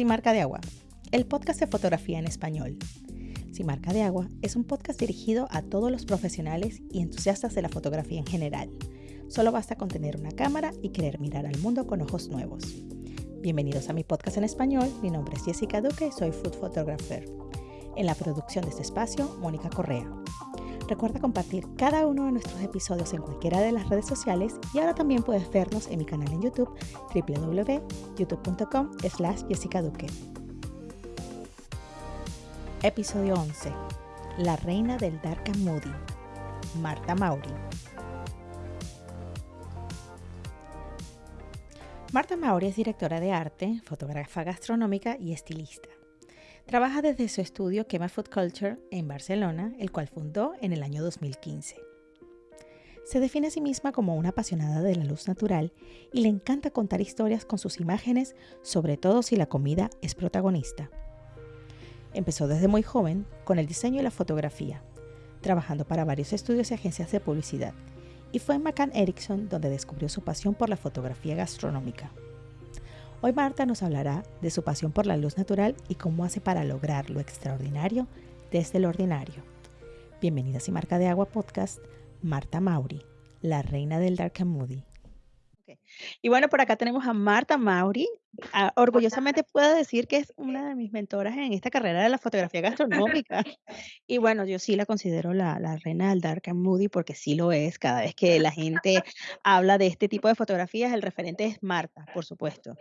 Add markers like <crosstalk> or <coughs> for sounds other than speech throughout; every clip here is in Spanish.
Sin Marca de Agua, el podcast de fotografía en español. Sin Marca de Agua es un podcast dirigido a todos los profesionales y entusiastas de la fotografía en general. Solo basta con tener una cámara y querer mirar al mundo con ojos nuevos. Bienvenidos a mi podcast en español. Mi nombre es Jessica Duque y soy food photographer. En la producción de este espacio, Mónica Correa. Recuerda compartir cada uno de nuestros episodios en cualquiera de las redes sociales y ahora también puedes vernos en mi canal en YouTube www.youtube.com slash Jessica Duque. Episodio 11. La reina del Dark and Moody. Marta Mauri. Marta Mauri es directora de arte, fotógrafa gastronómica y estilista. Trabaja desde su estudio Kema Food Culture en Barcelona, el cual fundó en el año 2015. Se define a sí misma como una apasionada de la luz natural y le encanta contar historias con sus imágenes, sobre todo si la comida es protagonista. Empezó desde muy joven con el diseño y la fotografía, trabajando para varios estudios y agencias de publicidad, y fue en McCann Erickson donde descubrió su pasión por la fotografía gastronómica. Hoy Marta nos hablará de su pasión por la luz natural y cómo hace para lograr lo extraordinario desde lo ordinario. Bienvenidas y Marca de Agua Podcast, Marta Mauri, la reina del Dark and Moody. Y bueno, por acá tenemos a Marta Mauri. Ah, orgullosamente puedo decir que es una de mis mentoras en esta carrera de la fotografía gastronómica. Y bueno, yo sí la considero la, la, reina del Dark and Moody porque sí lo es. Cada vez que la gente habla de este tipo de fotografías, el referente es Marta, por supuesto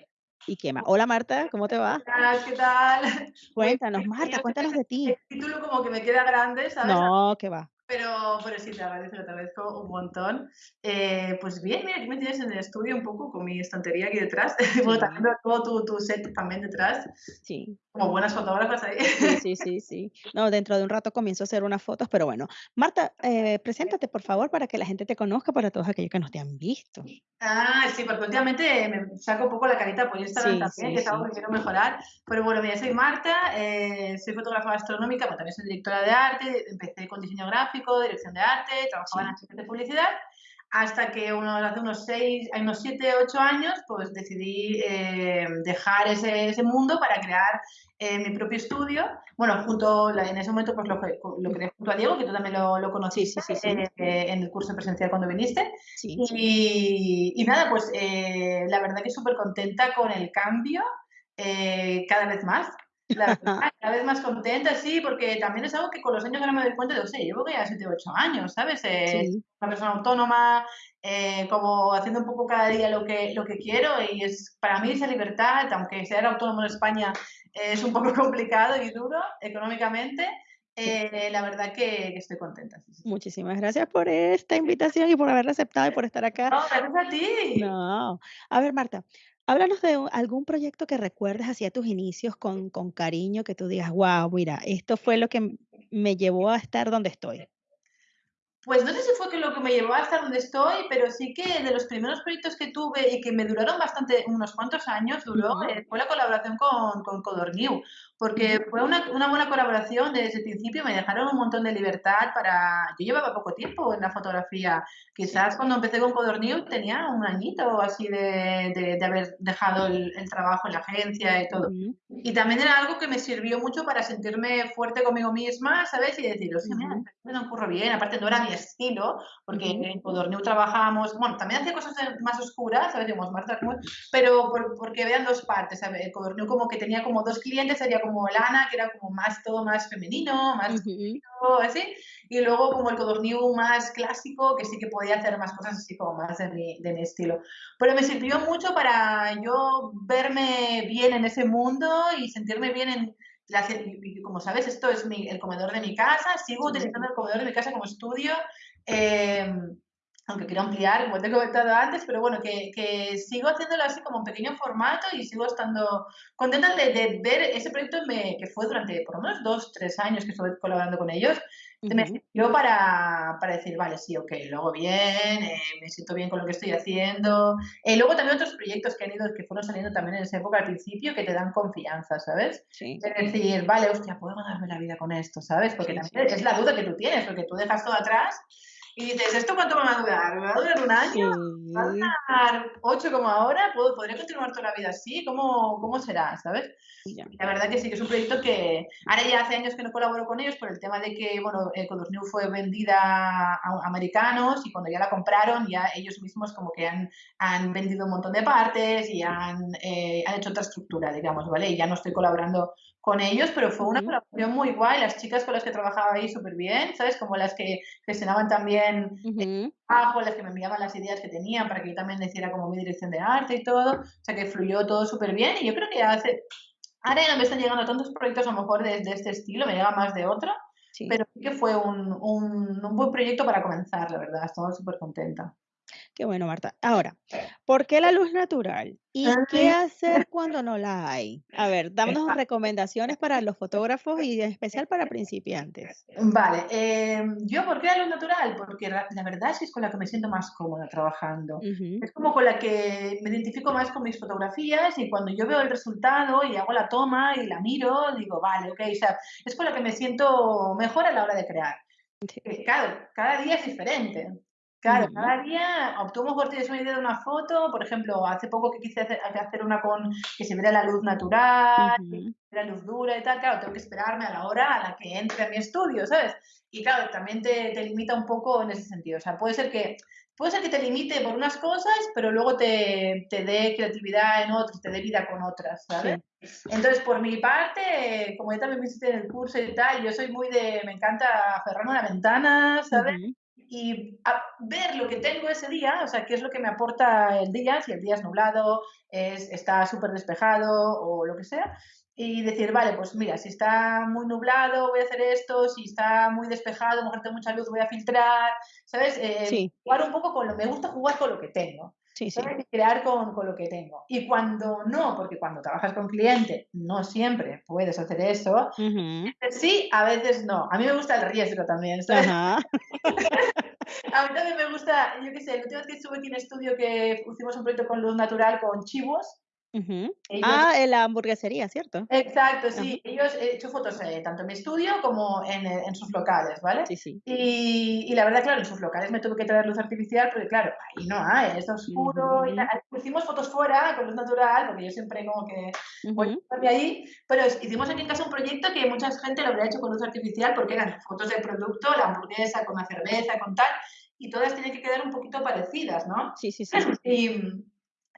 y qué más. Hola Marta, ¿cómo te va? ¿Qué tal? <laughs> Cuéntanos, Marta, cuéntanos de ti. El título como que me queda grande, ¿sabes? No, qué va. Pero, pero sí, te agradezco, te agradezco un montón. Eh, pues bien, mira, aquí me tienes en el estudio un poco con mi estantería aquí detrás. <laughs> Sí. bueno, también todo tu, tu, set también detrás. Sí. Como buenas fotógrafas ahí. Sí, sí, sí, sí. No, dentro de un rato comienzo a hacer unas fotos, pero bueno. Marta, eh, preséntate, por favor, para que la gente te conozca, para todos aquellos que no te han visto. Ah, sí, porque últimamente me saco un poco la carita por Instagram sí, también, que es algo que quiero mejorar. Pero bueno, mira, soy Marta, eh, soy fotógrafa gastronómica, pero también soy directora de arte, empecé con diseño gráfico, dirección de arte, trabajaba en agencias de publicidad hasta que uno, hace unos seis, unos siete, ocho años, pues decidí eh, dejar ese, ese, mundo para crear eh, mi propio estudio. Bueno, junto, en ese momento pues lo, lo creé junto a Diego, que tú también lo, lo conociste sí, sí, sí, eh, en el curso presencial cuando viniste. Y, y, nada, pues eh, la verdad que súper contenta con el cambio, cada vez más. La verdad, <laughs> cada vez más contenta, sí, porque también es algo que con los años ahora me doy cuenta de, o sea, llevo ya 7 o 8 años, ¿sabes? Eh, Sí. Una persona autónoma, eh, como haciendo un poco cada día lo que, lo que quiero y es para mí esa libertad, aunque ser autónomo en España eh, es un poco <laughs> complicado y duro económicamente, eh, la verdad que, que estoy contenta. Sí, sí. Muchísimas gracias por esta invitación y por haberla aceptado y por estar acá. No, gracias a ti. No. A ver, Marta, háblanos de algún proyecto que recuerdes hacia tus inicios con, con cariño, que tú digas, wow, mira, esto fue lo que me llevó a estar donde estoy. Pues no sé si fue que lo que me llevó hasta donde estoy, pero sí que de los primeros proyectos que tuve y que me duraron bastante, unos cuantos años duró, eh, fue la colaboración con, con Codorniu, porque fue una, una buena colaboración desde el principio, me dejaron un montón de libertad para... Yo llevaba poco tiempo en la fotografía, quizás cuando empecé con Codorniu tenía un añito o así de, de, de haber dejado el, el trabajo en la agencia y todo. Y también era algo que me sirvió mucho para sentirme fuerte conmigo misma, ¿sabes? Y decir, o sea, mira, me lo ocurre bien. Aparte, no era mi estilo, porque en Codorniu trabajábamos, bueno, también hacía cosas más oscuras, ¿sabes? Marta, pero por- porque vean dos partes, ¿sabes? Codorniu como que tenía como dos clientes, sería como Lana, que era como más, todo más femenino, más Ujú. así, y luego como el Codorniu más clásico, que sí que podía hacer más cosas así como más de mi, de mi estilo. Pero me sirvió mucho para yo verme bien en ese mundo y sentirme bien en... Como sabes, esto es mi- el comedor de mi casa, sigo utilizando el comedor de mi casa como estudio, eh, aunque quiero ampliar, como te he comentado antes, pero bueno, que, que sigo haciéndolo así como en pequeño formato y sigo estando contenta de, de ver ese proyecto me- que fue durante por lo menos dos, tres años que estuve colaborando con ellos, me Ujú. sirvió para, para decir, vale, sí, ok, lo hago bien, eh, me siento bien con lo que estoy haciendo. Eh, luego también otros proyectos que han ido, que fueron saliendo también en esa época al principio, que te dan confianza, ¿sabes? Sí. Es decir, vale, hostia, puedo ganarme la vida con esto, ¿sabes? Porque Sí, también sí. es la duda que tú tienes, porque tú dejas todo atrás y dices, ¿esto cuánto me va a durar? ¿Me va a durar un año? ¿Me va a durar ocho como ahora? ¿Puedo, ¿Podría continuar toda la vida así? ¿Cómo, cómo será? ¿Sabes? La verdad que sí, que es un proyecto que ahora ya hace años que no colaboro con ellos por el tema de que, bueno, eh, New fue vendida a, americanos y cuando ya la compraron, ya ellos mismos como que han, han vendido un montón de partes y han, eh, han hecho otra estructura, digamos, ¿vale? Y ya no estoy colaborando con ellos, pero fue una colaboración muy guay. Las chicas con las que trabajaba ahí súper bien, ¿sabes? Como las que gestionaban también el trabajo, las que me enviaban las ideas que tenían para que yo también hiciera como mi dirección de arte y todo. O sea que fluyó todo súper bien y yo creo que hace... Ahora ya no me están llegando tantos proyectos a lo mejor de, este estilo, me llega más de otro, pero sí que fue un, un, un buen proyecto para comenzar, la verdad. Estaba súper contenta. Qué bueno, Marta. Ahora, ¿por qué la luz natural? ¿Y qué hacer cuando no la hay? A ver, dámonos recomendaciones para los fotógrafos y en especial para principiantes. Vale, em, yo ¿por qué la luz natural? Porque la, verdad es que es con la que me siento más cómoda trabajando. Es como con la que me identifico más con mis fotografías y cuando yo veo el resultado y hago la toma y la miro, digo, vale, ok, o sea, es con la que me siento mejor a la hora de crear. Claro, cada día es diferente. Claro, cada día obtuvo mejor tienes una idea de una foto, por ejemplo, hace poco que quise hacer, hacer una con que se viera la luz natural, la luz dura y tal, claro, tengo que esperarme a la hora a la que entre a mi estudio, ¿sabes? Y claro, también te, te limita un poco en ese sentido, o sea, puede ser que puede ser que te limite por unas cosas, pero luego te, te dé creatividad en otras, te dé vida con otras, ¿sabes? Entonces, por mi parte, como ya también me hiciste en el curso y tal, yo soy muy de, me encanta aferrarme a la ventana, ¿sabes? Y ver lo que tengo ese día, o sea, qué es lo que me aporta el día, si el día es nublado, es, está súper despejado o lo que sea, y decir, vale, pues mira, si está muy nublado voy a hacer esto, si está muy despejado, mejor tengo mucha luz, voy a filtrar, ¿sabes? Eh, jugar un poco con lo, me gusta jugar con lo que tengo. Sí, sí. Crear con, con, lo que tengo. Y cuando no, porque cuando trabajas con cliente, no siempre puedes hacer eso. Sí, a veces no. A mí me gusta el riesgo también. ¿sabes? <laughs> a mí también me gusta, yo qué sé, la última vez que estuve aquí en estudio que hicimos un proyecto con luz natural con chivos, ah, en la hamburguesería, ¿cierto? Exacto, sí. Ellos he hecho fotos eh, tanto en mi estudio como en, eh, en, sus locales, ¿vale? Sí, sí. Y, y, la verdad, claro, en sus locales me tuve que traer luz artificial porque, claro, ahí no hay, está oscuro. y Hicimos fotos fuera con luz natural, porque yo siempre como que voy a ahí. Pero hicimos aquí en casa un proyecto que mucha gente lo habría hecho con luz artificial porque eran fotos del producto, la hamburguesa con la cerveza, con tal, y todas tienen que quedar un poquito parecidas, ¿no? Sí, sí, sí. <clears throat>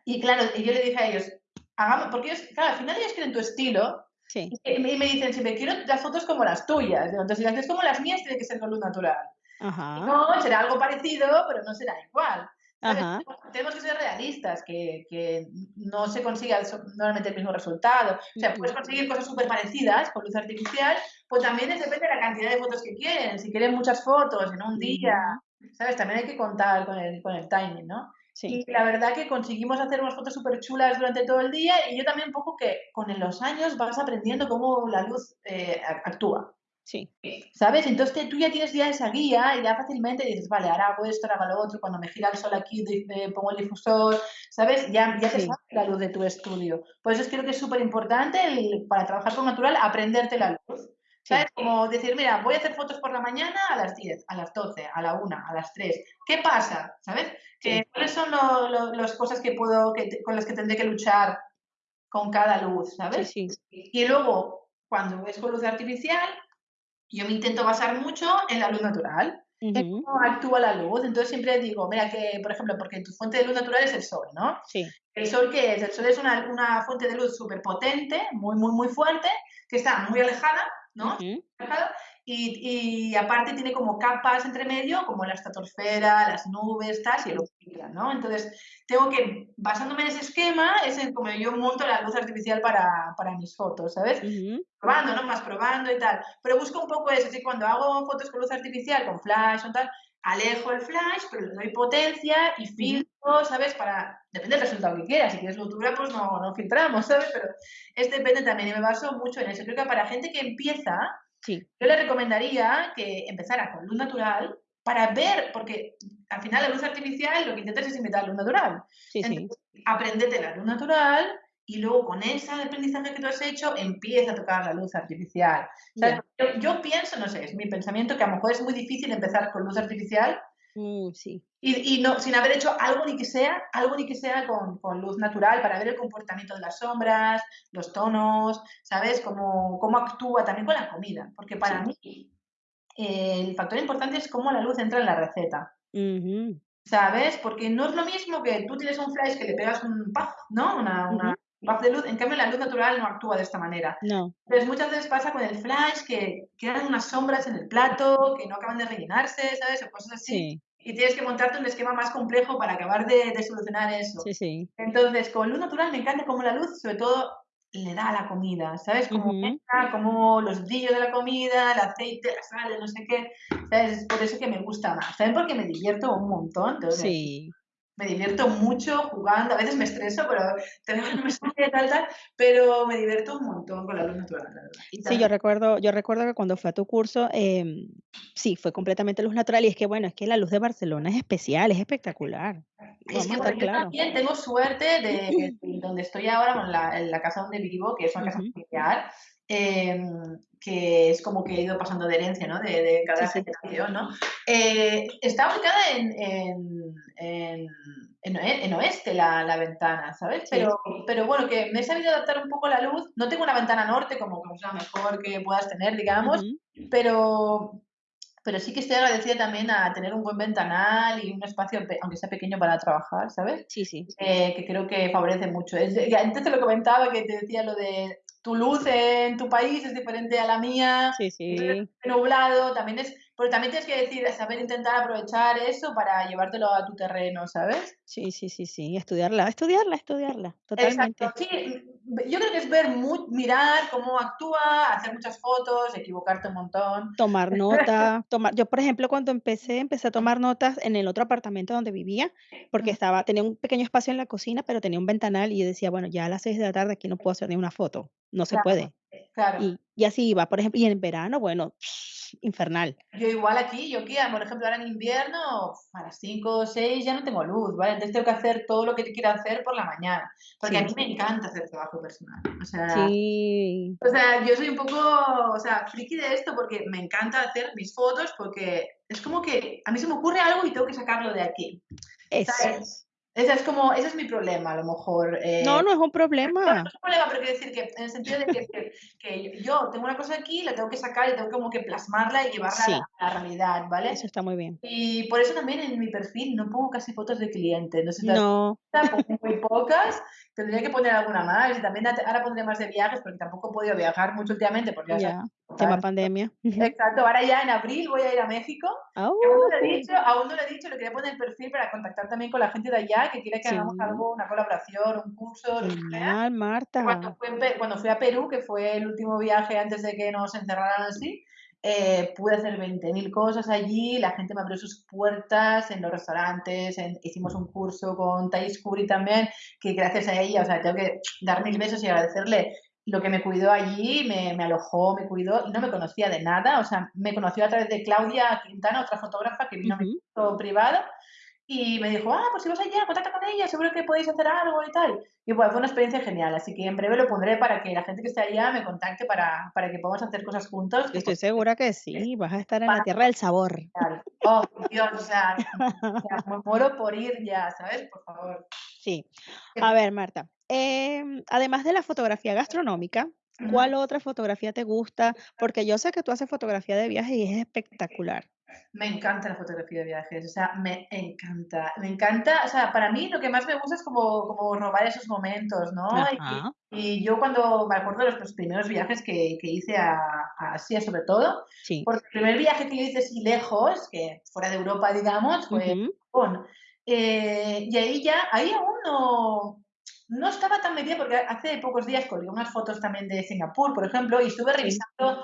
Y, y claro, yo le dije a ellos, hagamos, porque ellos, claro, al final ellos quieren tu estilo. Sí. Y, me dicen, si me quiero las fotos como las tuyas. Entonces, si las haces como las mías, tiene que ser con luz natural. Ajá. No, será algo parecido, pero no será igual. Ajá. Tenemos que ser realistas, que, que, no se consigue normalmente el mismo resultado. O sea, puedes conseguir cosas súper parecidas con luz artificial, pues también depende de la cantidad de fotos que quieren. Si quieren muchas fotos en un día, ¿sabes? También hay que contar con el, con el timing, ¿no? Y la verdad que conseguimos hacer unas fotos súper chulas durante todo el día y yo también un poco que con los años vas aprendiendo cómo la luz eh, actúa. Sí. ¿Sabes? Entonces tú ya tienes ya esa guía y ya fácilmente dices, vale, ahora hago esto, ahora hago lo otro, cuando me gira el sol aquí pongo el difusor, ¿sabes? Ya, ya te sabes la luz de tu estudio. Por eso creo que es súper importante para trabajar con natural aprenderte la luz. ¿Sabes? Como decir, mira, voy a hacer fotos por la mañana a las 10, a las 12, a la 1, a las 3. ¿Qué pasa? ¿Sabes? ¿Cuáles son las cosas que puedo, que, con las que tendré que luchar con cada luz? ¿Sabes? Y luego, cuando es con luz artificial, yo me intento basar mucho en la luz natural. En cómo actúa la luz. Entonces siempre digo, mira que, por ejemplo, porque tu fuente de luz natural es el sol, ¿no? Sí. ¿El sol qué es? El sol es una, una fuente de luz súper potente, muy, muy, muy fuerte, que está muy alejada ¿no? y, y, aparte tiene como capas entre medio, como la estratosfera, las nubes, tal, y lo filtran, ¿no? Entonces, tengo que, basándome en ese esquema, es como yo monto la luz artificial para, para mis fotos, ¿sabes? Probando, ¿no? Más probando y tal. Pero busco un poco eso, así cuando hago fotos con luz artificial, con flash o tal, alejo el flash, pero le doy potencia y filtro, ¿sabes? Para, depende del resultado que quieras, si quieres luz dura, pues no, no filtramos, ¿sabes? Pero este depende también y me baso mucho en eso. Creo que para gente que empieza, sí. yo le recomendaría que empezara con luz natural para ver, porque al final la luz artificial lo que intentas es imitar luz natural. Sí, Entonces, sí. aprendete la luz natural y luego con ese aprendizaje que tú has hecho empieza a tocar la luz artificial. Yo, pienso, no sé, es mi pensamiento que a lo mejor es muy difícil empezar con luz artificial Mm, sí. Y, y, no, sin haber hecho algo ni que sea, algo ni que sea con, con, luz natural para ver el comportamiento de las sombras, los tonos, ¿sabes? Cómo, cómo actúa también con la comida. Porque para mí eh, el factor importante es cómo la luz entra en la receta. ¿Sabes? Porque no es lo mismo que tú tienes un flash que le pegas un puff, ¿no? Una, una de luz. En cambio, la luz natural no actúa de esta manera. No. Entonces, muchas veces pasa con el flash que quedan unas sombras en el plato, que no acaban de rellenarse, ¿sabes? O cosas así. Sí. Y tienes que montarte un esquema más complejo para acabar de, de solucionar eso. Sí, sí. Entonces, con luz natural me encanta cómo la luz, sobre todo, le da a la comida, ¿sabes? Como, Ujú. como los brillos de la comida, el aceite, la sal, no sé qué. ¿Sabes? Es por eso que me gusta más. También porque me divierto un montón. Entonces, Sí. Me divierto mucho jugando. A veces me estreso, pero un mensaje tal, tal. Pero me divierto un montón con la luz natural, la verdad. Y Sí, yo también- recuerdo, yo recuerdo que cuando fue a tu curso, em, sí, fue completamente luz natural y es que bueno, es que la luz de Barcelona es especial, es espectacular. Es que bueno, yo también tengo suerte de de <clears throat> donde estoy ahora, con la, en la casa donde vivo, que es una casa familiar, em, que es como que he ido pasando de herencia, ¿no? De, de cada Sí, sí. generación, ¿no? Eh, está ubicada en, en, en, en oe- en oeste la, la ventana, ¿sabes? Sí. Pero, pero bueno, que me he sabido adaptar un poco la luz. No tengo una ventana norte como es la mejor que puedas tener, digamos, pero, pero sí que estoy agradecida también a tener un buen ventanal y un espacio, aunque sea pequeño, para trabajar, ¿sabes? Sí, sí. Eh, que creo que favorece mucho. Es, antes te lo comentaba, que te decía lo de tu luz en tu país es diferente a la mía, Sí, sí. nublado, también es, pero también tienes que decir, saber intentar aprovechar eso para llevártelo a tu terreno, ¿sabes? Sí, sí, sí, sí. Estudiarla, estudiarla, estudiarla. Exacto, Totalmente. sí, yo creo que es ver, mirar cómo actúa, hacer muchas fotos, equivocarte un montón. Tomar <laughs> nota, tomar. Yo, por ejemplo, cuando empecé, empecé a tomar notas en el otro apartamento donde vivía, porque Mm, estaba, tenía un pequeño espacio en la cocina, pero tenía un ventanal y yo decía, bueno, ya a las seis de la tarde aquí no puedo hacer ni una foto. No se Claro, puede. Claro. Y, y así iba, por ejemplo, y en verano, bueno, <sniffs> infernal. Yo igual aquí, yo aquí, por ejemplo, ahora en invierno, a las 5 o 6 ya no tengo luz, ¿vale? Entonces tengo que hacer todo lo que quiero hacer por la mañana, porque a Sí. mí me encanta hacer trabajo personal. O sea, Sí, o sea, yo soy un poco, o sea, friki de esto porque me encanta hacer mis fotos porque es como que a mí se me ocurre algo y tengo que sacarlo de aquí, eso. ¿sabes? Ese es como, ese es mi problema, a lo mejor. eh, No, no es un no, no problema. es un problema, pero quiero decir que en el sentido de que, que- que yo tengo una cosa aquí, la tengo que sacar y tengo como que plasmarla y llevarla a Sí, la, a la realidad, ¿vale? eso está muy bien. Y por eso también en mi perfil no pongo casi fotos de clientes. No sé si No, pongo muy pocas. Tendría que poner alguna más. Y también ahora pondré más de viajes porque tampoco he podido viajar mucho últimamente porque ya sabes, ya, tema pandemia. Exacto, ahora ya en abril voy a ir a México. Y aún no lo he dicho, aún no lo he dicho, lo quería poner el perfil para contactar también con la gente de allá que quiere que hagamos Sí, algo, una colaboración, un curso, genial, Marta. Cuando fui, cuando fui a Perú, que fue el último viaje antes de que nos encerraran así, eh, pude hacer 20.000 cosas allí, la gente me abrió sus puertas en los restaurantes, en- hicimos un curso con Thais Curi también, que gracias a ella, o sea, tengo que dar mil besos y agradecerle lo que me cuidó allí, me, me alojó, me cuidó y no me conocía de nada, o sea, me conoció a través de Claudia Quintana, otra fotógrafa que vino a mi curso privado y me dijo, ah, pues si vas allá, contacta con ella, seguro que podéis hacer algo y tal. Y pues fue una experiencia genial, así que en breve lo pondré para que la gente que esté allá me contacte para, para que podamos hacer cosas juntos. Yo estoy segura que sí, vas a estar en la tierra del sabor. Oh, Dios, o sea, <laughs> o sea, me muero por ir ya, ¿sabes? Por favor. Sí. A ver, Marta, em, además de la fotografía gastronómica. ¿cuál otra fotografía te gusta? Porque yo sé que tú haces fotografía de viaje y es espectacular. Me encanta la fotografía de viajes, o sea, me encanta, me encanta, o sea, para mí lo que más me gusta es como, como robar esos momentos, ¿no? Y, yo cuando me acuerdo de los, los primeros viajes que, que hice a, a Asia, sobre todo, sí. porque el primer viaje que yo hice así lejos, que fuera de Europa, digamos, fue Ujú, Japón. Eh, y ahí ya, ahí aún no, no estaba tan metida, porque hace pocos días colgué unas fotos también de Singapur, por ejemplo, y estuve revisando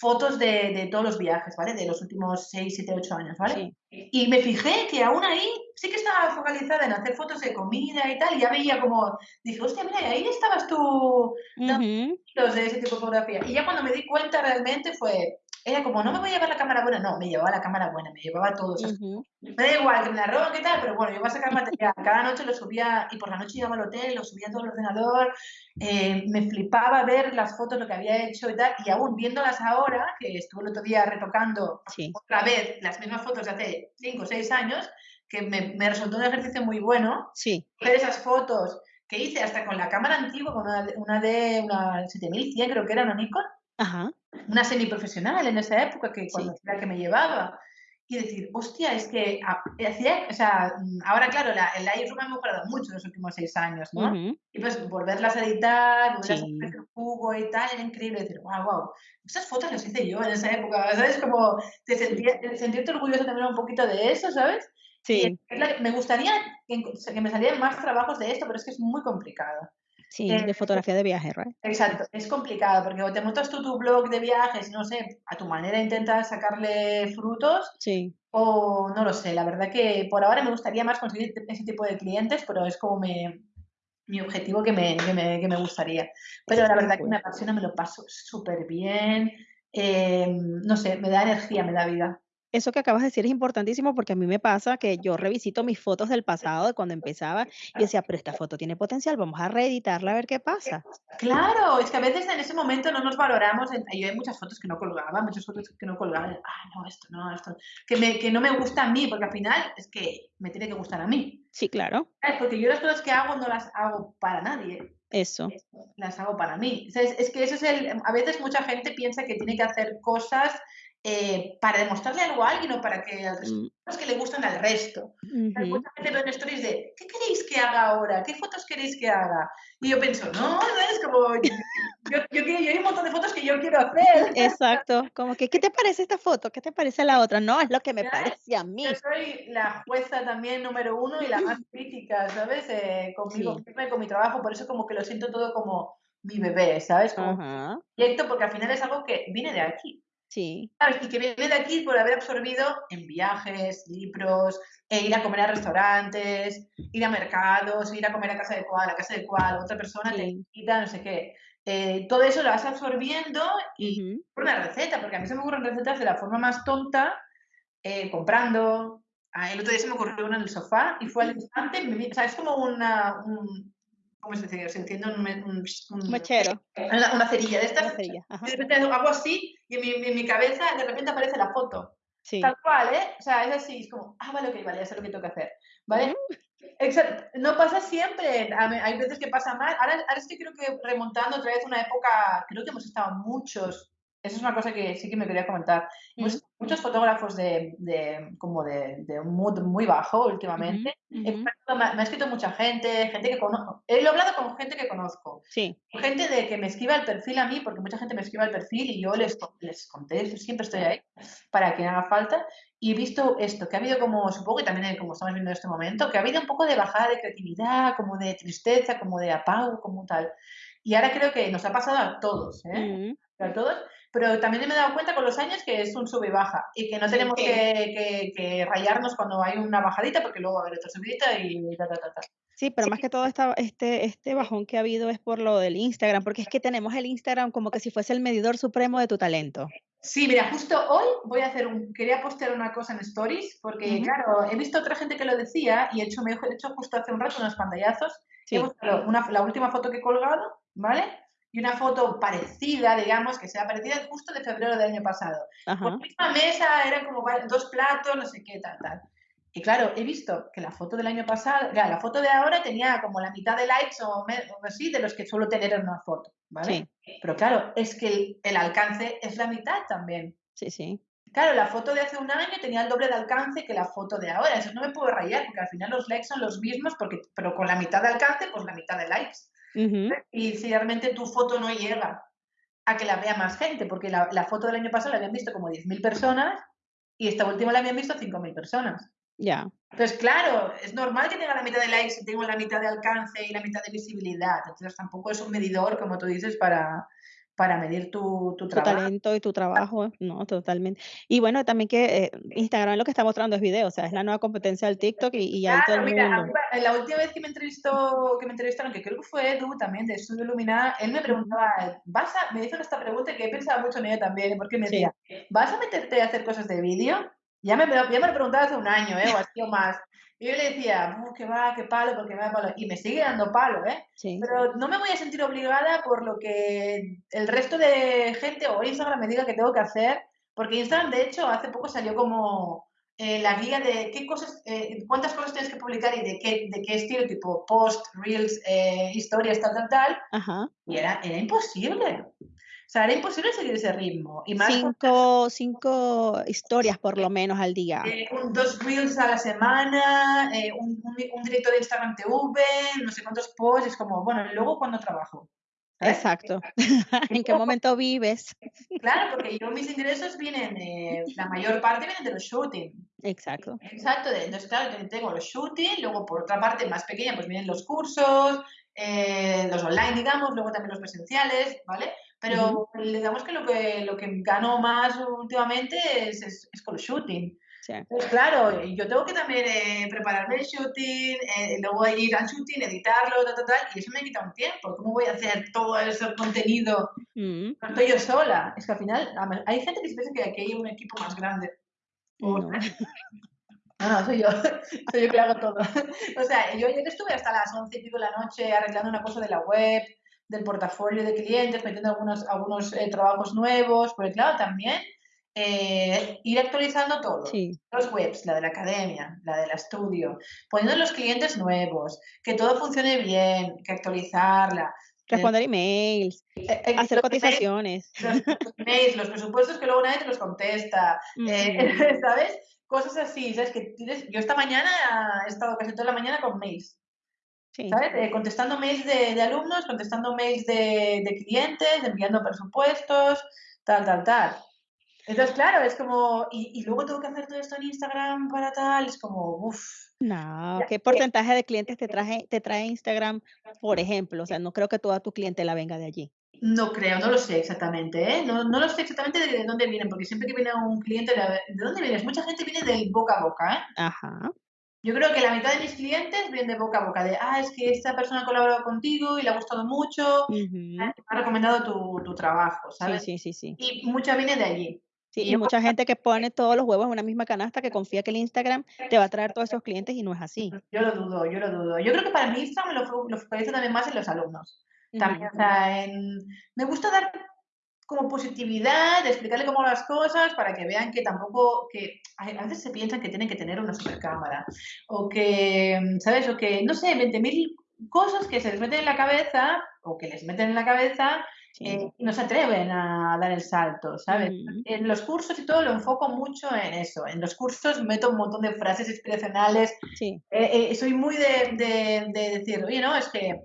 fotos de, de todos los viajes, ¿vale? De los últimos 6, 7, 8 años, ¿vale? sí. Y me fijé que aún ahí sí que estaba focalizada en hacer fotos de comida y tal, y ya veía como, dije, hostia, mira, ahí estabas tú Ujú, fotos de ese tipo de fotografía. Y ya cuando me di cuenta realmente fue, era como, no me voy a llevar la cámara buena, no, me llevaba la cámara buena, me llevaba todo. Me da igual que me la roban, qué tal, pero bueno, yo iba a sacar material. Cada noche lo subía y por la noche iba al hotel, lo subía todo el ordenador, eh, me flipaba ver las fotos, lo que había hecho y tal, y aún viéndolas ahora, que estuve el otro día retocando otra vez las mismas fotos de hace 5 o 6 años, que me, me, resultó un ejercicio muy bueno. Sí. Ver esas fotos que hice hasta con la cámara antigua, con una, una de una 7100, creo que era una Nikon. Ajá. Una semiprofesional en esa época, que cuando era que me llevaba. Y decir, hostia, es que hacía, o sea, ahora claro, la, el Lightroom ha mejorado mucho en los últimos seis años, ¿no? Y pues volverlas a editar, volverlas a hacer el jugo y tal, era increíble decir, wow, wow, esas fotos las hice yo en esa época, ¿sabes? Como te sentía, sentirte orgulloso también un poquito de eso, ¿sabes? Sí. me gustaría que, me salieran más trabajos de esto, pero es que es muy complicado. Sí, de eh, fotografía de viaje, ¿right? Exacto, es complicado porque o te montas tú tu blog de viajes, no sé, a tu manera intentas sacarle frutos. Sí. O no lo sé, la verdad que por ahora me gustaría más conseguir ese tipo de clientes, pero es como mi objetivo que me, que me, que me gustaría. Pero la verdad que me apasiona, me lo paso súper bien. Eh, no sé, me da energía, me da vida. Eso que acabas de decir es importantísimo porque a mí me pasa que yo revisito mis fotos del pasado, de cuando empezaba, y decía, pero esta foto tiene potencial, vamos a reeditarla a ver qué pasa. Claro, es que a veces en ese momento no nos valoramos. Yo hay muchas fotos que no colgaba, muchas fotos que no colgaba. Ah, no, esto no, esto. Que, me, que no me gusta a mí, porque al final es que me tiene que gustar a mí. Sí, claro. Porque yo las cosas que hago no las hago para nadie. Eso. Las hago para mí. Es, es que eso es el. A veces mucha gente piensa que tiene que hacer cosas eh, para demostrarle algo a alguien o para que al resto, mm. que le gustan al resto. Hay mucha gente en stories de, ¿qué queréis que haga ahora? ¿Qué fotos queréis que haga? Y yo pienso, no, no es como, <laughs> yo, yo, yo, hay un montón de fotos que yo quiero hacer. Exacto, como que, ¿qué te parece esta foto? ¿Qué te parece la otra? No, es lo que me parece a mí. Yo soy la jueza también número uno y la más <laughs> crítica, ¿sabes? Eh, conmigo, con mi trabajo, por eso como que lo siento todo como mi bebé, ¿sabes? Como proyecto, porque al final es algo que viene de aquí. Sí. Y que viene de aquí por haber absorbido en viajes, libros, e ir a comer a restaurantes, ir a mercados, ir a comer a casa de cual, a casa de cual, otra persona te invita, no sé qué. Eh, todo eso lo vas absorbiendo y por una receta, porque a mí se me ocurren recetas de la forma más tonta, eh, comprando. Ah, el otro día se me ocurrió una en el sofá y fue al instante, o sea, es como una, un, ¿cómo se dice? Se entiende un, un, un mechero. Una, cerilla de estas. Cerilla, de repente hago así y en mi, en mi, cabeza de repente aparece la foto. Sí. Tal cual, ¿eh? O sea, es así, es como, ah, vale, ok, vale, ya sé lo que tengo que hacer. ¿Vale? Exacto. No pasa siempre, hay veces que pasa mal. Ahora, ahora estoy creo que remontando otra vez una época, creo que hemos estado muchos eso es una cosa que sí que me quería comentar. Muchos fotógrafos de, de como de, de, un mood muy bajo últimamente. me, ha escrito mucha gente, gente que conozco. He hablado con gente que conozco. Sí. Gente de que me escriba el perfil a mí, porque mucha gente me escribe el perfil y yo les, les conté, siempre estoy ahí para que haga falta. Y he visto esto, que ha habido como, supongo que también como estamos viendo en este momento, que ha habido un poco de bajada de creatividad, como de tristeza, como de apago, como tal. Y ahora creo que nos ha pasado a todos, ¿eh? A todos pero también me he dado cuenta con los años que es un sube y baja y que no tenemos que, que, rayarnos cuando hay una bajadita porque luego va a haber otra subidita y ta, ta, ta, ta. Sí, pero más que todo esta, este, este bajón que ha habido es por lo del Instagram, porque es que tenemos el Instagram como que si fuese el medidor supremo de tu talento. Sí, mira, justo hoy voy a hacer un, quería postear una cosa en Stories, porque claro, he visto otra gente que lo decía y he hecho, me he hecho justo hace un rato unos pantallazos. Sí. He buscado una, la última foto que he colgado, ¿vale? Y una foto parecida, digamos, que sea parecida justo de febrero del año pasado. Por la misma mesa, eran como dos platos, no sé qué, tal, tal. Y claro, he visto que la foto del año pasado, la foto de ahora tenía como la mitad de likes o, así de los que suelo tener en una foto, ¿vale? Pero claro, es que el, alcance es la mitad también. Sí, sí. Claro, la foto de hace un año tenía el doble de alcance que la foto de ahora. Eso no me puedo rayar, porque al final los likes son los mismos, porque, pero con la mitad de alcance, pues la mitad de likes. Y si realmente tu foto no llega a que la vea más gente, porque la, la foto del año pasado la habían visto como 10.000 personas y esta última la habían visto 5.000 personas. Ya. Entonces, claro, es normal que tenga la mitad de likes y tengo la mitad de alcance y la mitad de visibilidad. Entonces, tampoco es un medidor, como tú dices, para, para medir tu, tu Tu trabajo. talento y tu trabajo, no, totalmente. Y bueno, también que, eh, Instagram lo que está mostrando es video, o sea, es la nueva competencia del TikTok y y ahí todo el Claro, mira, a mí mundo. la última vez que me entrevistó que me entrevistaron, que creo que fue Edu también de Estudio Luminar, él me preguntaba, ¿vas a? Me hizo esta pregunta que he pensado mucho en ella también, porque me decía, Sí. ¿vas a meterte a hacer cosas de vídeo? Ya me ya me lo preguntaba hace un año, ¿eh? O así o más. Y yo le decía, ¡uh, qué va, qué palo, porque me da palo! Y me sigue dando palo, ¿eh? Sí. Pero no me voy a sentir obligada por lo que el resto de gente o Instagram me diga que tengo que hacer, porque Instagram, de hecho, hace poco salió como, eh, la guía de qué cosas, eh, cuántas cosas tienes que publicar y de qué de qué estilo, tipo post, reels, eh, historias, tal, tal, tal, Ajá. y era era imposible. Sea, era imposible seguir ese ritmo, y más 5 5 historias por lo menos al día. eh, un 2 reels a la semana, eh, un un un directo de Instagram TV, no sé cuántos posts, es como, bueno, ¿y luego cuándo trabajo? ¿Sabes? Exacto. Y <laughs> ¿En qué momento vives? claro, porque yo mis ingresos vienen, eh, la mayor parte vienen de los shooting. Exacto. Exacto, entonces, claro, te tengo los shooting, luego por otra parte más pequeña, pues vienen los cursos, eh, los online, digamos, luego también los presenciales, ¿vale? Pero digamos que lo que lo que gano más últimamente es es es con los shooting. Sí. Pues claro, yo tengo que también, eh, prepararme el shooting, eh, luego ir al shooting, editarlo, tal, tal, tal, y eso me quita un tiempo. ¿Cómo voy a hacer todo ese contenido? Mm. No estoy yo sola. Es que al final, hay gente que se piensa que aquí hay un equipo más grande. No. <laughs> no, no, soy yo, <laughs> soy yo que lo hago todo. <laughs> O sea, yo ayer estuve hasta las 11 y pico de la noche arreglando una cosa de la web, del portafolio de clientes, metiendo algunos algunos, eh, trabajos nuevos, porque claro, también, eh, ir actualizando todo. Sí. Los webs, la de la academia, la del estudio, poniendo los clientes nuevos, que todo funcione bien, que actualizarla. Eh, Responder emails, eh, eh, hacer emails cotizaciones. los los emails, los presupuestos que luego nadie te los contesta, eh. <laughs> ¿sabes? Cosas así, ¿sabes? Que tienes yo esta mañana he estado casi toda la mañana con mails, Sí. ¿sabes? Eh, contestando mails de de alumnos, contestando mails de de clientes, enviando presupuestos, tal, tal, tal. Entonces, claro, es como y y luego tengo que hacer todo esto en Instagram para tal, es como, uf. No, ¿qué porcentaje de clientes te traje te trae Instagram, por ejemplo? O sea, no creo que toda tu clientela venga de allí. No creo, no lo sé exactamente, ¿eh? No no lo sé exactamente de de dónde vienen, porque siempre que viene un cliente, ¿de dónde vienes? Mucha gente viene del boca a boca, ¿eh? Ajá. Yo creo que la mitad de mis clientes vienen de boca a boca, de, ah, es que esta persona ha colaborado contigo y le ha gustado mucho, Ujú. ha recomendado tu tu trabajo, Sí, ¿sabes? sí, sí, sí. Y mucha viene de allí. Sí, Y y mucha gente que pone todos los huevos en una misma canasta, que confía que el Instagram te va a traer todos esos clientes y no es así. Yo lo dudo, yo lo dudo. Yo creo que para mí Instagram lo lo focalizo también más en los alumnos. También, o sea, en me gusta dar como positividad, explicarle cómo las cosas para que vean que tampoco que a veces se piensan que tienen que tener una supercámara o que, ¿sabes? O que, no sé, 20.000 cosas que se les meten en la cabeza o que les meten en la cabeza, Sí. eh, y no se atreven a dar el salto, ¿sabes? Ujú. En los cursos y todo lo enfoco mucho en eso. En los cursos meto un montón de frases inspiracionales. Sí. Eh, eh, soy muy de de de decir: "Oye, no, es que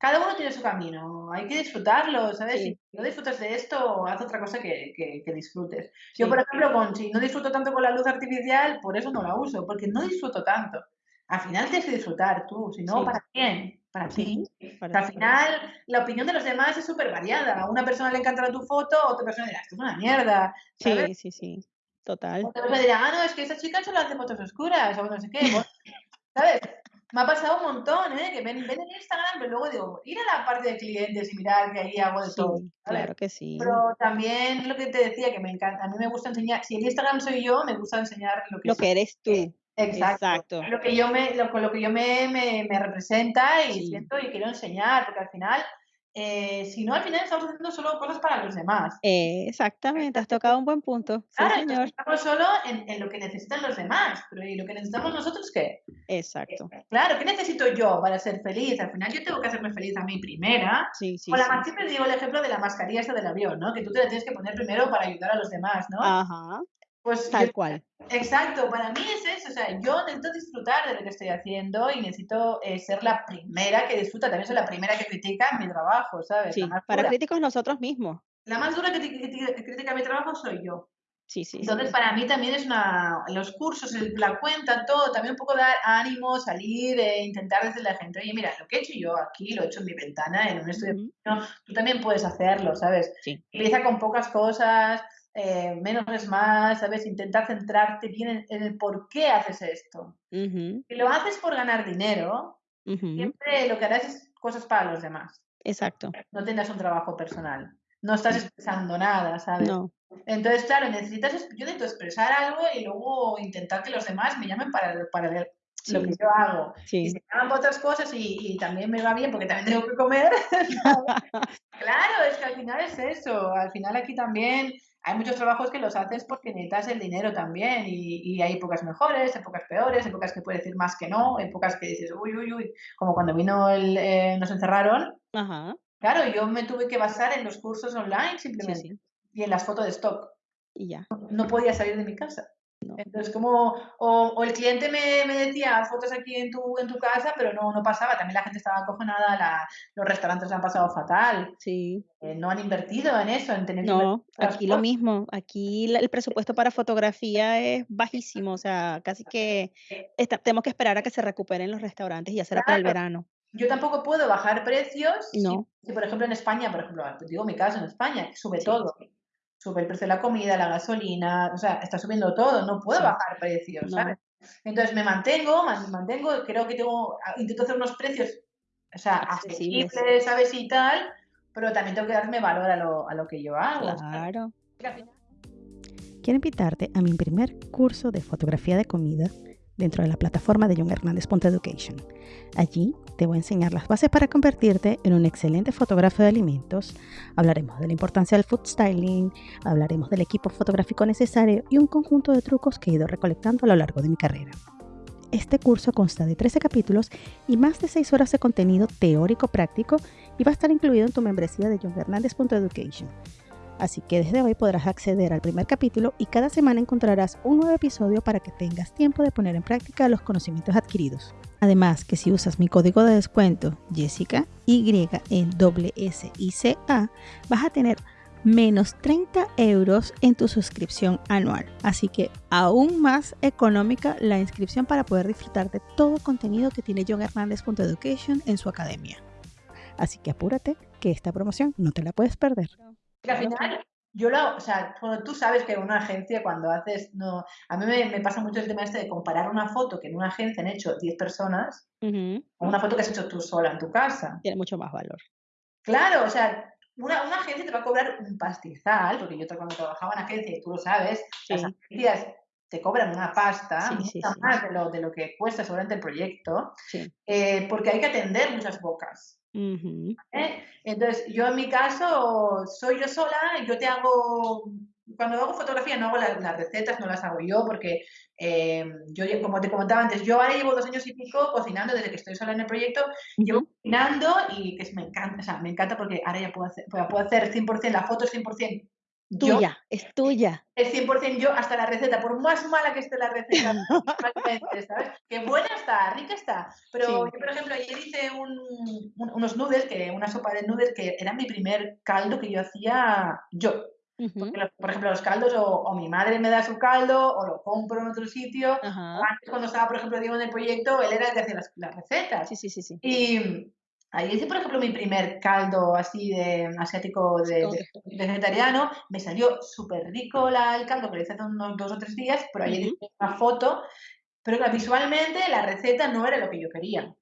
cada uno tiene su camino, hay que disfrutarlo", ¿sabes? Sí. Si no disfrutas de esto, haz otra cosa que que que disfrutes. Yo, por ejemplo, con si no disfruto tanto con la luz artificial, por eso no la uso, porque no disfruto tanto. Al final tienes que disfrutar tú, si no, Sí. ¿para quién? Para ti. Para al final la opinión de los demás es supervariada. A una persona le encantará tu foto, a otra persona dirá: "Esto es una mierda", ¿sabes? Sí, sí, sí, total. Otra persona dirá: "Ah, no, es que esa chica solo hace fotos oscuras", o no sé qué, <laughs> ¿sabes? Me ha pasado un montón, ¿eh? Que ven ven en Instagram, pero luego digo: "Ir a la parte de clientes y mirar que ahí hago de todo", Sí, ¿sabes? claro que sí. Pero también lo que te decía, que me encanta a mí me gusta enseñar si el Instagram soy yo, me gusta enseñar lo que Lo soy. que eres tú. Exacto. Exacto. Lo que yo me lo con lo que yo me me me representa y Sí. siento y quiero enseñar, porque al final, eh, si no, al final estamos haciendo solo cosas para los demás. Exactamente, has tocado un buen punto. Claro, señor. estamos solo en en lo que necesitan los demás, pero ¿y lo que necesitamos nosotros qué? Exacto. Claro, ¿qué necesito yo para ser feliz? Al final yo tengo que hacerme feliz a mí primera. Sí, sí, Con la sí. siempre digo el ejemplo de la mascarilla esta del avión, ¿no? Que tú te la tienes que poner primero para ayudar a los demás, ¿no? Ajá, Pues yo tal cual. exacto, para mí es eso, o sea, yo necesito disfrutar de lo que estoy haciendo y necesito, eh, ser la primera que disfruta, también soy la primera que critica mi trabajo, ¿sabes? Sí, para críticos nosotros mismos. La más dura que que ti que critica mi trabajo soy yo. Sí, sí. Entonces, para mí también es una. Los cursos, la cuenta, todo, también un poco dar ánimo, salir e intentar decirle a la gente, oye, mira, lo que he hecho yo aquí, lo he hecho en mi ventana, en un estudio. tú también puedes hacerlo, ¿sabes? Sí. Empieza con pocas cosas, eh, menos es más, ¿sabes? Intentar centrarte bien en, el por qué haces esto. Si lo haces por ganar dinero, siempre lo que harás es cosas para los demás. Exacto. No tendrás un trabajo personal. No estás expresando nada, ¿sabes? No. Entonces, claro, necesitas, yo necesito expresar algo y luego intentar que los demás me llamen para, para lo que yo hago. Y se llaman otras cosas y, también me va bien porque también tengo que comer. <laughs> <laughs> claro, es que al final es eso. Al final aquí también hay muchos trabajos que los haces porque necesitas el dinero también y, hay épocas mejores, épocas peores, épocas que puedes decir más que no, épocas que dices, uy, uy, uy, como cuando vino el, eh, nos encerraron. Claro, yo me tuve que basar en los cursos online simplemente y en las fotos de stock. Y ya. No podía salir de mi casa. Entonces, como, o, el cliente me, me, decía, fotos aquí en tu, en tu casa, pero no, no pasaba. También la gente estaba acojonada, la, los restaurantes han pasado fatal. Sí. Eh, no han invertido en eso, en tener... No, aquí lo mismo. Aquí el presupuesto para fotografía es bajísimo. O sea, casi que tenemos que esperar a que se recuperen los restaurantes y ya será para el verano. Yo tampoco puedo bajar precios. No. Si, por ejemplo, en España, por ejemplo, digo mi caso en España, sube todo sube el precio de la comida, la gasolina, o sea, está subiendo todo, no puedo bajar precios, ¿sabes? Entonces me mantengo, me mantengo, creo que tengo, intento hacer unos precios, o sea, accesibles, ¿sabes? Y tal, pero también tengo que darme valor a lo, a lo que yo hago. Claro. Quiero invitarte a mi primer curso de fotografía de comida dentro de la plataforma de John Hernández Education. Allí te voy a enseñar las bases para convertirte en un excelente fotógrafo de alimentos. Hablaremos de la importancia del food styling, hablaremos del equipo fotográfico necesario y un conjunto de trucos que he ido recolectando a lo largo de mi carrera. Este curso consta de 13 capítulos y más de 6 horas de contenido teórico práctico y va a estar incluido en tu membresía de Education. Así que desde hoy podrás acceder al primer capítulo y cada semana encontrarás un nuevo episodio para que tengas tiempo de poner en práctica los conocimientos adquiridos. Además que si usas mi código de descuento Jessica Y en A, vas a tener menos 30 euros en tu suscripción anual. Así que aún más económica la inscripción para poder disfrutar de todo el contenido que tiene John Education en su academia. Así que apúrate que esta promoción no te la puedes perder. Que al final, yo lo, o sea, tú sabes que en una agencia cuando haces, no, a mí me, pasa mucho el tema este de comparar una foto que en una agencia han hecho 10 personas con una foto que has hecho tú sola en tu casa. Tiene mucho más valor. Claro, o sea, una, una agencia te va a cobrar un pastizal, porque yo cuando trabajaba en agencia, y tú lo sabes, las agencias te cobran una pasta, más de lo, de lo que cuesta seguramente el proyecto, eh, porque hay que atender muchas bocas. ¿Eh? Entonces, yo en mi caso soy yo sola, yo te hago, cuando hago fotografía no hago las recetas, no las hago yo, porque eh, yo, como te comentaba antes, yo ahora llevo dos años y pico cocinando desde que estoy sola en el proyecto, llevo cocinando y que me encanta, o sea, me encanta porque ahora ya puedo hacer, puedo hacer 100%, la foto es 100% Tuya, es tuya. Es 100% yo hasta la receta, por más mala que esté la receta, <laughs> ¿sabes? Que buena está, rica está. Pero yo, por ejemplo, ayer hice unos noodles, que, una sopa de noodles que era mi primer caldo que yo hacía yo. por ejemplo, los caldos, o, mi madre me da su caldo, o lo compro en otro sitio. antes, cuando estaba, por ejemplo, Diego en el proyecto, él era el que hacía las, las recetas. Sí, sí, sí, sí. Y Ahí hice, por ejemplo, mi primer caldo así de asiático de, vegetariano. Me salió súper rico el caldo que le hice hace unos dos o tres días, pero ayer hice una foto. Pero visualmente la receta no era lo que yo quería.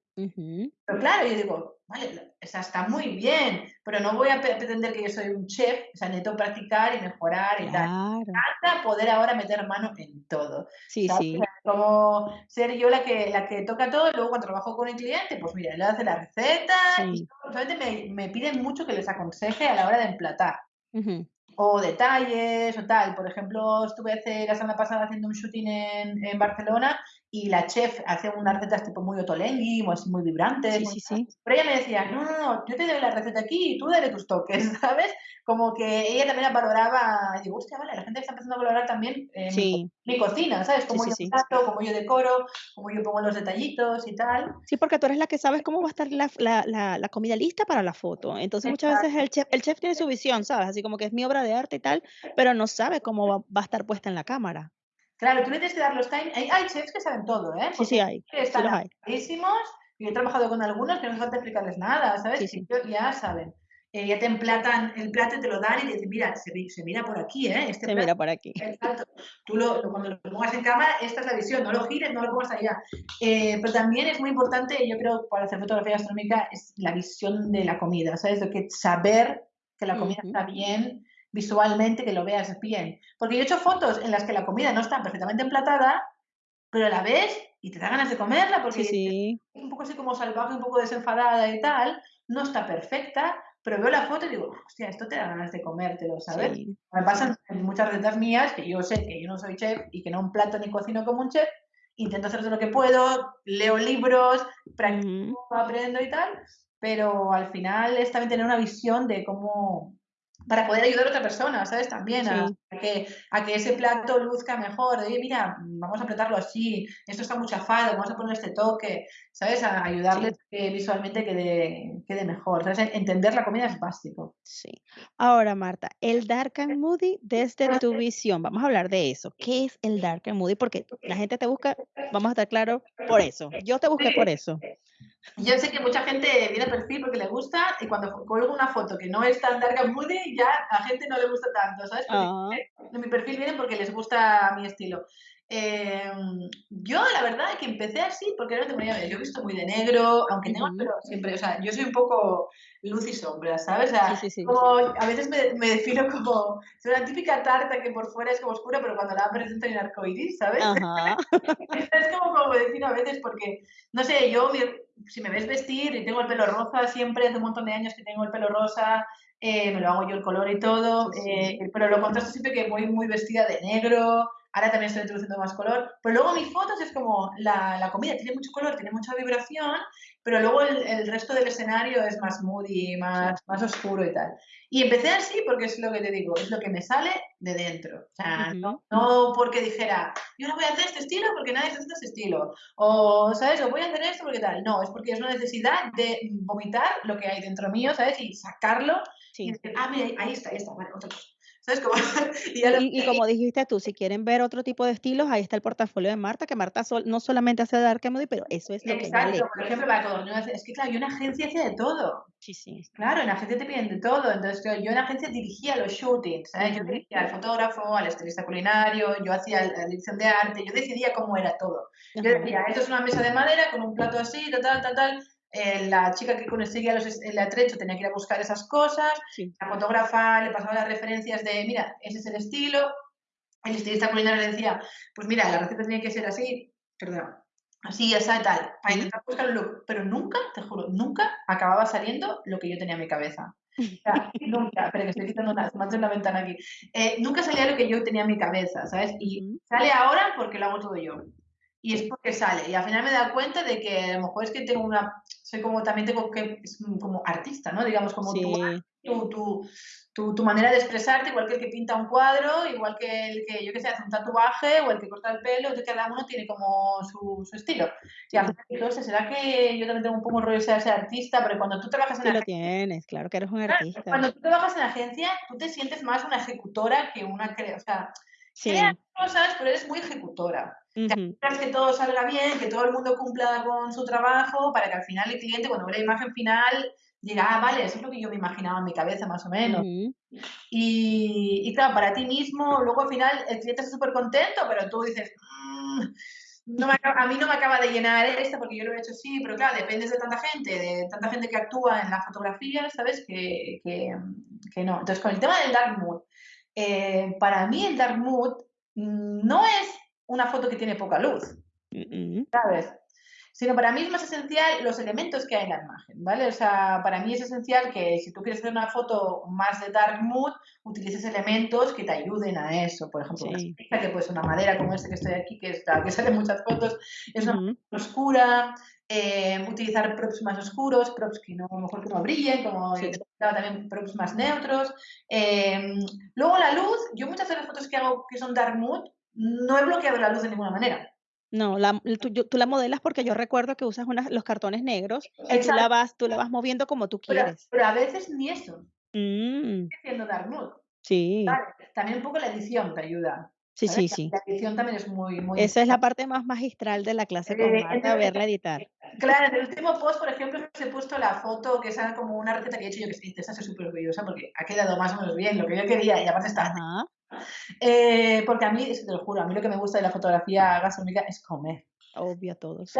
Pero claro, yo digo, vale, esa está muy bien, pero no voy a pretender que yo soy un chef, o sea, necesito practicar y mejorar y tal. Me poder ahora meter mano en todo. Sí, sí. Como ser yo la que, la que toca todo, y luego cuando trabajo con el cliente, pues mira, le hace la receta, y me, me, piden mucho que les aconseje a la hora de emplatar. O detalles o tal. Por ejemplo, estuve hace, la semana pasada haciendo un shooting en, en Barcelona y la chef hace unas recetas tipo muy otolengui, muy, muy vibrantes. Sí, sí, sí. Pero ella me decía, no, no, no, yo te doy la receta aquí y tú dale tus toques, <laughs> ¿sabes? Como que ella también valoraba, y digo, hostia, vale, la gente está empezando a valorar también eh, mi, cocina, ¿sabes? Como yo trato, como yo decoro, como yo pongo los detallitos y tal. Sí, porque tú eres la que sabes cómo va a estar la, la, la, comida lista para la foto. Entonces muchas veces el chef, el chef tiene su visión, ¿sabes? Así como que es mi obra de arte y tal, pero no sabe cómo va, va a estar puesta en la cámara. Claro, tú le tienes que dar los time. Hay, chefs que saben todo, ¿eh? sí, sí, hay. Están sí Y he trabajado con algunos que no hace falta explicarles nada, ¿sabes? Sí, sí. Ya saben. Eh, ya te emplatan el plato y te lo dan y te dicen, mira, se, se mira por aquí, ¿eh? Este se mira por aquí. Exacto. Tú lo, cuando lo pongas en cámara, esta es la visión, no lo gires, no lo pongas allá. Eh, pero también es muy importante, yo creo, para hacer fotografía gastronómica, es la visión de la comida, ¿sabes? De que saber que la comida está bien, visualmente que lo veas bien. Porque yo he hecho fotos en las que la comida no está perfectamente emplatada, pero la ves y te da ganas de comerla porque es un poco así como salvaje, un poco desenfadada y tal, no está perfecta, pero veo la foto y digo, hostia, esto te da ganas de comértelo, ¿sabes? Me pasan muchas recetas mías que yo sé que yo no soy chef y que no un plato ni cocino como un chef, intento hacer todo lo que puedo, leo libros, practico, aprendo y tal, pero al final es también tener una visión de cómo, para poder ayudar a otra persona, ¿sabes? También a, que, a que ese plato luzca mejor. Oye, mira, vamos a apretarlo así, esto está muy chafado, vamos a poner este toque, ¿sabes? A ayudarles que visualmente quede, quede mejor. ¿sabes? Entender la comida es básico. Sí. Ahora, Marta, el Dark and Moody desde tu <laughs> visión, vamos a hablar de eso. ¿Qué es el Dark and Moody? Porque la gente te busca, vamos a estar claros, por eso. Yo te busqué por eso. Yo sé que mucha gente viene a perfil porque le gusta y cuando colgo una foto que no es tan dark and moody, ya a gente no le gusta tanto, ¿sabes? Ah. mi perfil viene porque les gusta mi estilo. Em, yo, la verdad, que empecé así porque no tengo Yo he visto muy de negro, aunque tengo pero siempre, o sea, yo soy un poco luz y sombra, ¿sabes? O sea, como, a veces me, me, defino como, soy una típica tarta que por fuera es como oscura, pero cuando la presento en arcoiris, ¿sabes? <laughs> es como, como me defino a veces porque, no sé, yo, si me ves vestir y tengo el pelo rosa siempre, hace un montón de años que tengo el pelo rosa, eh, me lo hago yo el color y todo, eh, pero lo contrasto siempre que voy muy vestida de negro, Ahora también estoy introduciendo más color. Pero luego mis fotos es como la, la comida tiene mucho color, tiene mucha vibración, pero luego el, el, resto del escenario es más moody, más, más oscuro y tal. Y empecé así porque es lo que te digo, es lo que me sale de dentro. O sea, no, no, porque dijera, yo no voy a hacer este estilo porque nadie hace este estilo. O, ¿sabes? O voy a hacer esto porque tal. No, es porque es una necesidad de vomitar lo que hay dentro mío, ¿sabes? Y sacarlo. Y ah, mira, ahí está, ahí está, vale, otra cosa. <laughs> y, como dijiste tú, si quieren ver otro tipo de estilos, ahí está el portafolio de Marta, que Marta no solamente hace Dark Moody, pero eso es lo que vale. por ejemplo, para todo. Es que claro, yo en agencia hacía de todo. Sí, sí. Claro, en agencia te piden de todo. Entonces, yo en agencia dirigía los shootings, Yo dirigía al fotógrafo, al estilista culinario, yo hacía la dirección de arte, yo decidía cómo era todo. Yo decía, esto es una mesa de madera con un plato así, tal, tal, tal, tal eh, la chica que conseguía los, el atrecho tenía que ir a buscar esas cosas, la fotógrafa le pasaba las referencias de, mira, ese es el estilo, el estilista culinario le decía, pues mira, la receta tiene que ser así, perdón, así, así, tal, para intentar buscar un look, pero nunca, te juro, nunca acababa saliendo lo que yo tenía en mi cabeza. <laughs> nunca, espera que estoy quitando una, más de una ventana aquí. Eh, nunca salía lo que yo tenía en mi cabeza, ¿sabes? Y sale ahora porque lo hago todo yo y es porque sale. Y al final me da cuenta de que a lo mejor es que tengo una, soy como, también tengo que, como artista, ¿no? Digamos, como tu, tu, tu, manera de expresarte, igual que el que pinta un cuadro, igual que el que, yo que sé, hace un tatuaje o el que corta el pelo, que cada uno tiene como su, su estilo. Y al final, entonces, ¿será que yo también tengo un poco un rollo de ser artista? Pero cuando tú trabajas en sí, lo tienes, claro que eres un artista. Cuando tú trabajas en agencia, tú te sientes más una ejecutora que una o sea, Sí. cosas, pero eres muy ejecutora. Uh que todo salga bien, que todo el mundo cumpla con su trabajo, para que al final el cliente, cuando ve la imagen final, diga, ah, vale, eso es lo que yo me imaginaba en mi cabeza, más o menos. y, y, claro, para ti mismo, luego al final el cliente está súper contento, pero tú dices, mm, no a mí no me acaba de llenar esto porque yo lo he hecho así, pero claro, dependes de tanta gente, de tanta gente que actúa en la fotografía, ¿sabes? Que, que, que no. Entonces, con el tema del dark mood, eh, para mí el dark mood no es una foto que tiene poca luz, ¿sabes? sino para mí es más esencial los elementos que hay en la imagen, ¿vale? O sea, para mí es esencial que si tú quieres hacer una foto más de dark mood, utilices elementos que te ayuden a eso. Por ejemplo, una que puede ser una madera como este que estoy aquí, que, está, que sale en muchas fotos, es una oscura, eh, utilizar props más oscuros, props que no, mejor que no brillen, como también props más neutros. Eh, luego la luz, yo muchas de las fotos que hago que son dark mood, no he bloqueado la luz de ninguna manera. No, la, tú, tú, la modelas porque yo recuerdo que usas los cartones negros y tú la, vas, tú la vas moviendo como tú quieres. Pero, a veces ni eso. Mm. Haciendo dark mood. Sí. También un poco la edición te ayuda. Sí, sí, sí. La edición también es muy, muy Esa es la parte más magistral de la clase con eh, Marta, verla editar. Claro, en el último post, por ejemplo, os he puesto la foto que es como una receta que he hecho yo que se dice, esa es súper orgullosa porque ha quedado más o menos bien, lo que yo quería y aparte está. Eh, porque a mí, te lo juro, a mí lo que me gusta de la fotografía gastronómica es comer obvio a todos.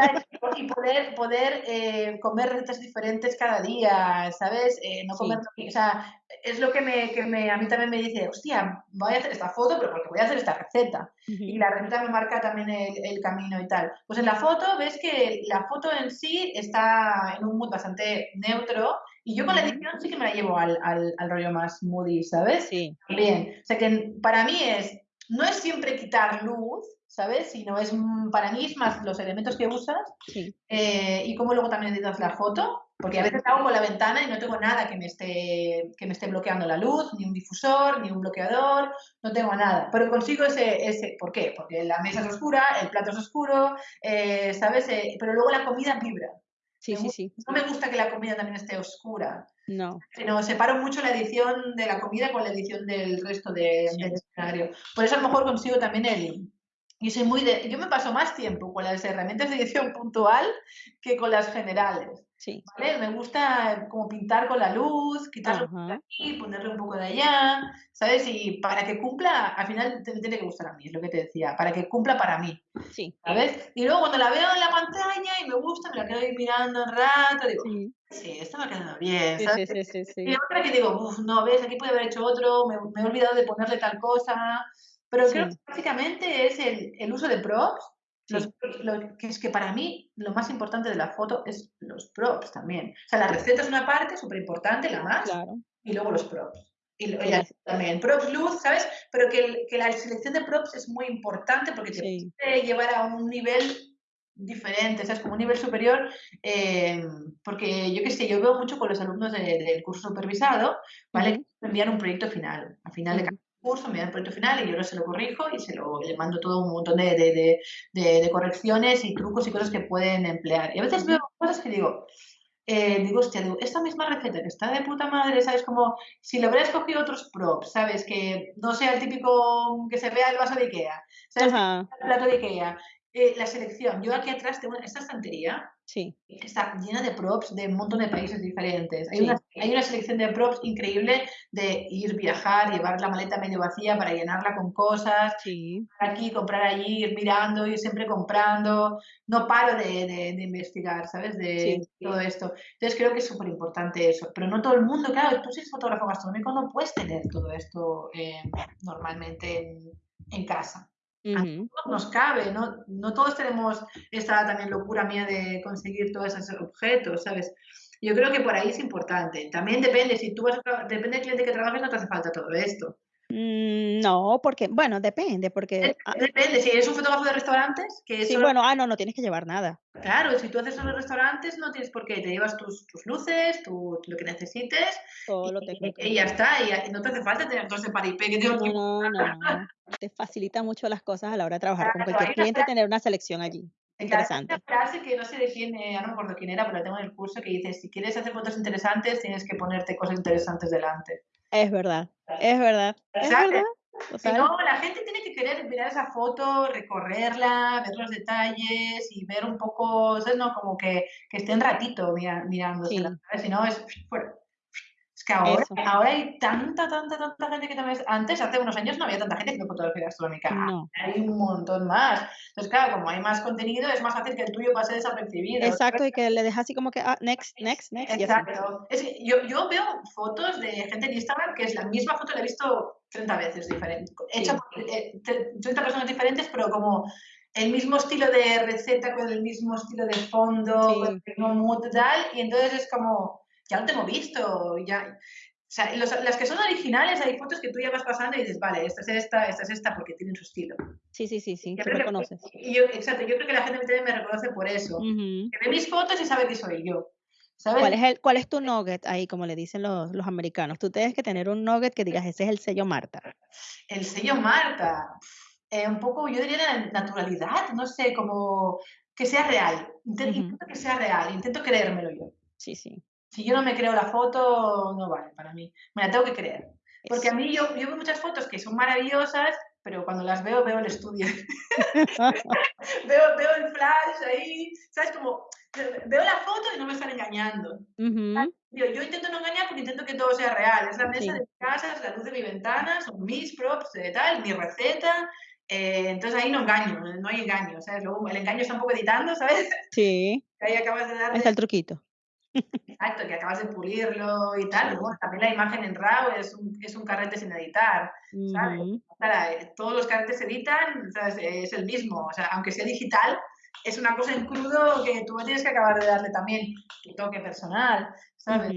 Y poder, poder eh, comer recetas diferentes cada día, ¿sabes? Eh, no comer, o sea, es lo que, me, que me, a mí también me dice, hostia, voy a hacer esta foto, pero porque voy a hacer esta receta. Y la receta me marca también el, el, camino y tal. Pues en la foto ves que la foto en sí está en un mood bastante neutro y yo con la edición sí que me la llevo al, al, al rollo más moody, ¿sabes? Sí. Bien. O sea que para mí es, no es siempre quitar luz, ¿sabes? Sino es, mm, para mí es más los elementos que usas eh, y cómo luego también editas la foto, porque a veces hago con la ventana y no tengo nada que me, esté, que me esté bloqueando la luz, ni un difusor, ni un bloqueador, no tengo nada, pero consigo ese, ese ¿por qué? Porque la mesa es oscura, el plato es oscuro, eh, ¿sabes? Eh, pero luego la comida vibra. Sí, sí, sí. No me gusta que la comida también esté oscura. No. Sino separo mucho la edición de la comida con la edición del resto del escenario. Por eso a lo mejor consigo también el, y soy muy de, yo me paso más tiempo con las herramientas de edición puntual que con las generales. Sí. ¿vale? Me gusta como pintar con la luz, quitarlo de aquí, ponerle un poco de allá, ¿sabes? Y para que cumpla, al final te, tiene que gustar a mí, es lo que te decía, para que cumpla para mí. Sí. ¿Sabes? Y luego cuando la veo en la pantalla y me gusta, me la quedo ahí mirando un rato, digo, sí, sí esto me ha quedado bien, ¿sabes? Sí, sí, sí, y otra que digo, uff, no, ves, aquí puede haber hecho otro, me, me he olvidado de ponerle tal cosa, pero creo que básicamente es el, el uso de props. lo, que es que para mí lo más importante de la foto es los props también. O sea, la receta es una parte súper importante, la más, y luego los props. Y, también, props, luz, ¿sabes? Pero que, que, la selección de props es muy importante porque te puede llevar a un nivel diferente, ¿sabes? Como un nivel superior, eh, porque yo qué sé, yo veo mucho con los alumnos del curso supervisado, ¿vale? envían un proyecto final, al final de cada curso, me da el proyecto final y yo lo se lo corrijo y se lo, le mando todo un montón de, de, de, de, correcciones y trucos y cosas que pueden emplear. Y a veces veo cosas que digo, eh, digo, hostia, digo, esta misma receta que está de puta madre, ¿sabes? Como si le hubiera escogido otros props, ¿sabes? Que no sea el típico que se vea el vaso de Ikea, ¿sabes? El plato de Ikea. Eh, la selección. Yo aquí atrás tengo esta estantería. Sí. Está llena de props de un montón de países diferentes. Hay, una, hay una selección de props increíble de ir, viajar, llevar la maleta medio vacía para llenarla con cosas. Sí. Aquí, comprar allí, ir mirando, ir siempre comprando. No paro de, de, investigar, ¿sabes? De todo esto. Entonces creo que es súper importante eso. Pero no todo el mundo, claro, tú si eres fotógrafo gastronómico no puedes tener todo esto eh, normalmente en, en casa nos cabe, ¿no? No todos tenemos esta también locura mía de conseguir todos esos objetos, ¿sabes? Yo creo que por ahí es importante. También depende, si tú vas depende del cliente que trabajes, no te hace falta todo esto. Mm, no, porque, bueno, depende, porque... Ah depende, si eres un fotógrafo de restaurantes, que Sí, bueno, ah, no, no tienes que llevar nada. Claro, si tú haces solo restaurantes, no tienes por qué, te llevas tus, tus luces, tu, lo que necesites, Todo lo y, y, ya está, y no te hace falta tener todo ese paripé que tengo no, no, no, te facilita mucho las cosas a la hora de trabajar con cualquier cliente, tener una selección allí. Interesante. Una frase que no sé de quién, eh, no me acuerdo quién era, pero la tengo en el curso que dice, si quieres hacer fotos interesantes, tienes que ponerte cosas interesantes delante. Es verdad, es verdad, es verdad. Si no, la gente tiene que querer mirar esa foto, recorrerla, ver los detalles y ver un poco, ¿sabes? No, como que, que esté un ratito mira, mirándose. Si no, es Es que ahora, ahora, hay tanta, tanta, tanta gente que también... Antes, hace unos años, no había tanta gente haciendo fotografía gastronómica. No. Hay un montón más. Entonces, claro, como hay más contenido, es más fácil que el tuyo pase desapercibido. Exacto, y que le dejas así como que, ah, next, next, next. Exacto. Es que yo, yo veo fotos de gente en Instagram que es la misma foto, la he visto 30 veces diferente, hecha por 30 eh, personas diferentes, pero como el mismo estilo de receta con el mismo estilo de fondo, con el mismo mood tal, y entonces es como, ya lo tengo visto, ya... O sea, las que son originales, hay fotos que tú ya vas pasando y dices, vale, esta es esta, esta es esta, porque tienen su estilo. Sí, sí, sí, sí, tú reconoces. Y yo, exacto, yo creo que la gente me reconoce por eso. Que ve mis fotos y sabe que soy yo. ¿sabes? ¿Cuál es, el, ¿Cuál es tu nugget ahí, como le dicen los, los americanos? Tú tienes que tener un nugget que digas, ese es el sello Marta. El sello Marta. Eh, un poco, yo diría naturalidad, no sé, como que sea real. Intento, que sea real, intento creérmelo yo. Sí, sí. Si yo no me creo la foto, no vale para mí. Me la tengo que creer. Porque a mí yo, yo veo muchas fotos que son maravillosas, pero cuando las veo, veo el estudio. <laughs> veo, veo el flash ahí, ¿sabes? Como veo la foto y no me están engañando. yo, yo, intento no engañar porque intento que todo sea real. Es la mesa de mi casa, es la luz de mi ventana, son mis props, de tal, mi receta, eh, entonces ahí no engaño, no hay engaño, ¿sabes? Luego el engaño está un poco editando, ¿sabes? Sí. <laughs> ahí acabas de dar. Ahí está el truquito. Exacto, que acabas de pulirlo y tal. Bueno, también la imagen en RAW es un, es un carrete sin editar, ¿sabes? Todos los carretes se editan, ¿sabes? es el mismo. O sea, aunque sea digital, es una cosa en crudo que tú tienes que acabar de darle también tu toque personal, ¿sabes?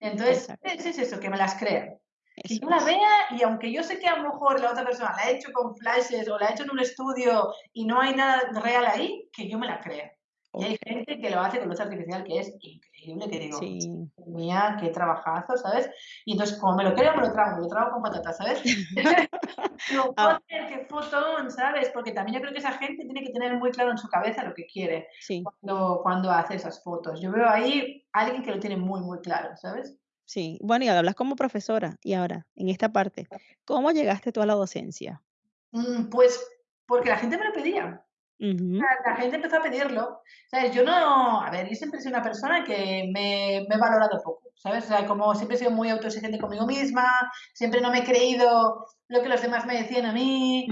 Entonces, es eso, que me las crean. Que yo la vea y aunque yo sé que a lo mejor la otra persona la ha hecho con flashes o la ha hecho en un estudio y no hay nada real ahí, que yo me la crea. Y hay gente que lo hace con luz artificial que es increíble, que digo, sí. mía, qué trabajazo, ¿sabes? Y entonces, como me lo creo, me lo trago, me lo trago con patatas, ¿sabes? <laughs> digo, ah. qué fotón, ¿sabes? Porque también yo creo que esa gente tiene que tener muy claro en su cabeza lo que quiere cuando, cuando hace esas fotos. Yo veo ahí a alguien que lo tiene muy, muy claro, ¿sabes? Sí, bueno, y hablas como profesora, y ahora, en esta parte, ¿cómo llegaste tú a la docencia? Mm, pues porque la gente me lo pedía. La, gente empezó a pedirlo. ¿Sabes? Yo no, a ver, yo siempre he sido una persona que me, me he valorado poco, ¿sabes? O sea, como siempre he sido muy autoexigente conmigo misma, siempre no me he creído lo que los demás me decían a mí,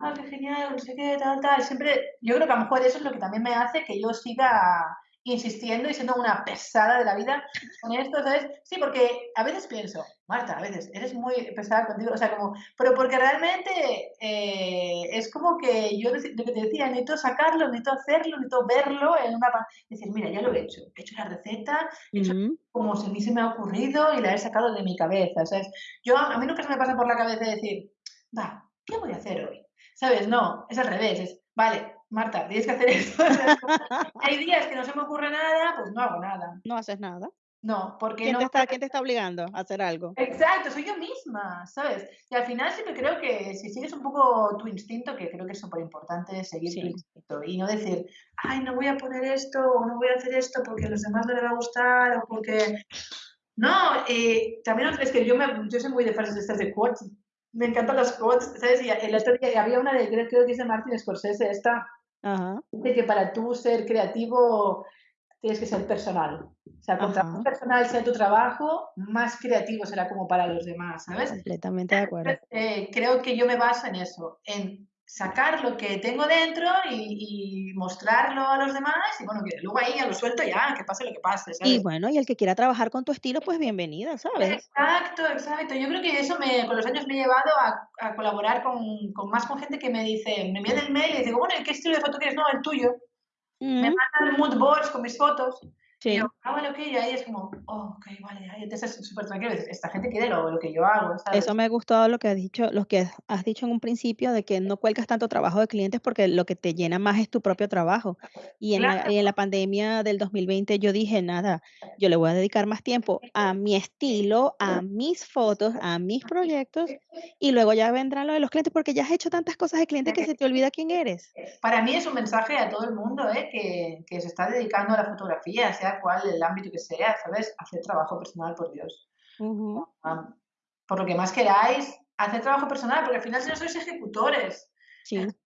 ah, qué genial, no sé qué, tal, tal. Siempre, yo creo que a lo mejor eso es lo que también me hace que yo siga insistiendo y siendo una pesada de la vida con esto, ¿sabes? Sí, porque a veces pienso, Marta, a veces eres muy pesada contigo, o sea, como, pero porque realmente eh, es como que yo lo que te decía, necesito sacarlo, necesito hacerlo, necesito verlo en una... Decir, mira, ya lo he hecho, he hecho la receta, he hecho como se a mí se me ha ocurrido y la he sacado de mi cabeza, ¿sabes? Yo, a mí nunca se me pasa por la cabeza decir, va, ¿qué voy a hacer hoy? ¿Sabes? No, es al revés, es, vale, Marta, tienes que hacer esto. <laughs> Hay días que no se me ocurre nada, pues no hago nada. No haces nada. No, porque ¿Quién no. Te está, ¿Quién te está obligando a hacer algo? Exacto, soy yo misma, ¿sabes? Y al final siempre creo que si sigues un poco tu instinto, que creo que es súper importante seguir tu instinto y no decir, ay, no voy a poner esto o no voy a hacer esto porque a los demás no les va a gustar o porque. No, eh, también es que yo, me, yo soy muy de frases de estas de quotes. Me encantan las quotes, ¿sabes? Y el otro día había una de, creo, que es de Martin Scorsese, esta, de que para tú ser creativo tienes que ser personal. O sea, cuanto más personal sea tu trabajo, más creativo será como para los demás, ¿sabes? Completamente de acuerdo. Eh, creo que yo me baso en eso, en sacar lo que tengo dentro y, mostrarlo a los demás y bueno, que luego ahí ya lo suelto ya, que pase lo que pase. ¿sabes? Y bueno, y el que quiera trabajar con tu estilo, pues bienvenida, ¿sabes? Exacto, exacto. Yo creo que eso me, con los años me ha llevado a, a colaborar con, con, más con gente que me dice, me envían el mail y digo, bueno, ¿qué estilo de foto quieres? No, el tuyo. Me mandan mood boards con mis fotos Sí. Y yo, ah, bueno, ok, y ahí es como, oh, ok, vale, ahí entonces es súper tranquilo. Esta gente quiere lo, lo, que yo hago, ¿sabes? Eso me gustó lo que has dicho, lo que has dicho en un principio de que no cuelgas tanto trabajo de clientes porque lo que te llena más es tu propio trabajo. Y en, la, en la pandemia del 2020 yo dije, nada, yo le voy a dedicar más tiempo a mi estilo, a mis fotos, a mis proyectos y luego ya vendrán lo de los clientes porque ya has hecho tantas cosas de clientes que se te olvida quién eres. Para mí es un mensaje a todo el mundo ¿eh? que, que se está dedicando a la fotografía, sea cual el ámbito que sea, ¿sabes? Hacer trabajo personal, por Dios. Ah, por lo que más queráis, hacer trabajo personal, porque al final si no sois ejecutores.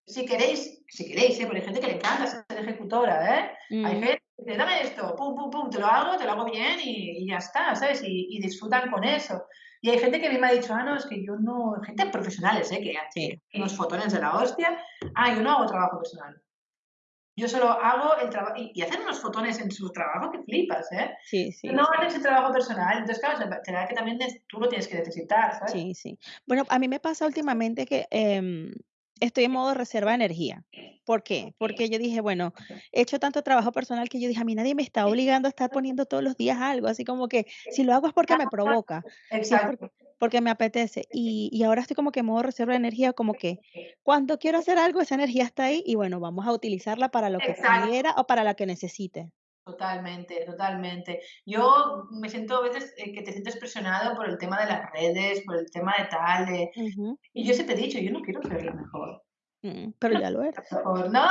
Si queréis, si queréis, ¿eh? porque hay gente que le encanta ser ejecutora, ¿eh? Hay mm. gente que dice, dame esto, pum, pum, pum, te lo hago, te lo hago bien y, ya está, ¿sabes? Y, disfrutan con eso. Y hay gente que a mí me ha dicho, ah, no, es que yo no, gente profesionales, ¿eh? Que hacen unos fotones de la hostia, ah, yo no hago trabajo personal. Yo solo hago el trabajo y, hacen unos fotones en su trabajo que flipas, ¿eh? Sí, sí. No hacen ese trabajo personal, entonces claro, será que también tú lo tienes que necesitar, ¿sabes? Sí, sí. Bueno, a mí me pasa últimamente que, em, estoy en modo reserva de energía. ¿Por qué? Porque yo dije, bueno, he hecho tanto trabajo personal que yo dije, a mí nadie me está obligando a estar poniendo todos los días algo, así como que si lo hago es porque me provoca, si es Exacto. porque, porque me apetece. Y, y ahora estoy como que en modo reserva de energía, como que cuando quiero hacer algo, esa energía está ahí y bueno, vamos a utilizarla para lo que Exacto. quiera o para la que necesite. Totalmente, totalmente. Yo me siento a veces eh, que te sientes presionado por el tema de las redes, por el tema de tal, de- Ujú, y yo siempre he dicho, yo no quiero ser la mejor. mm, pero ya lo eres. <laughs> Mejor, no,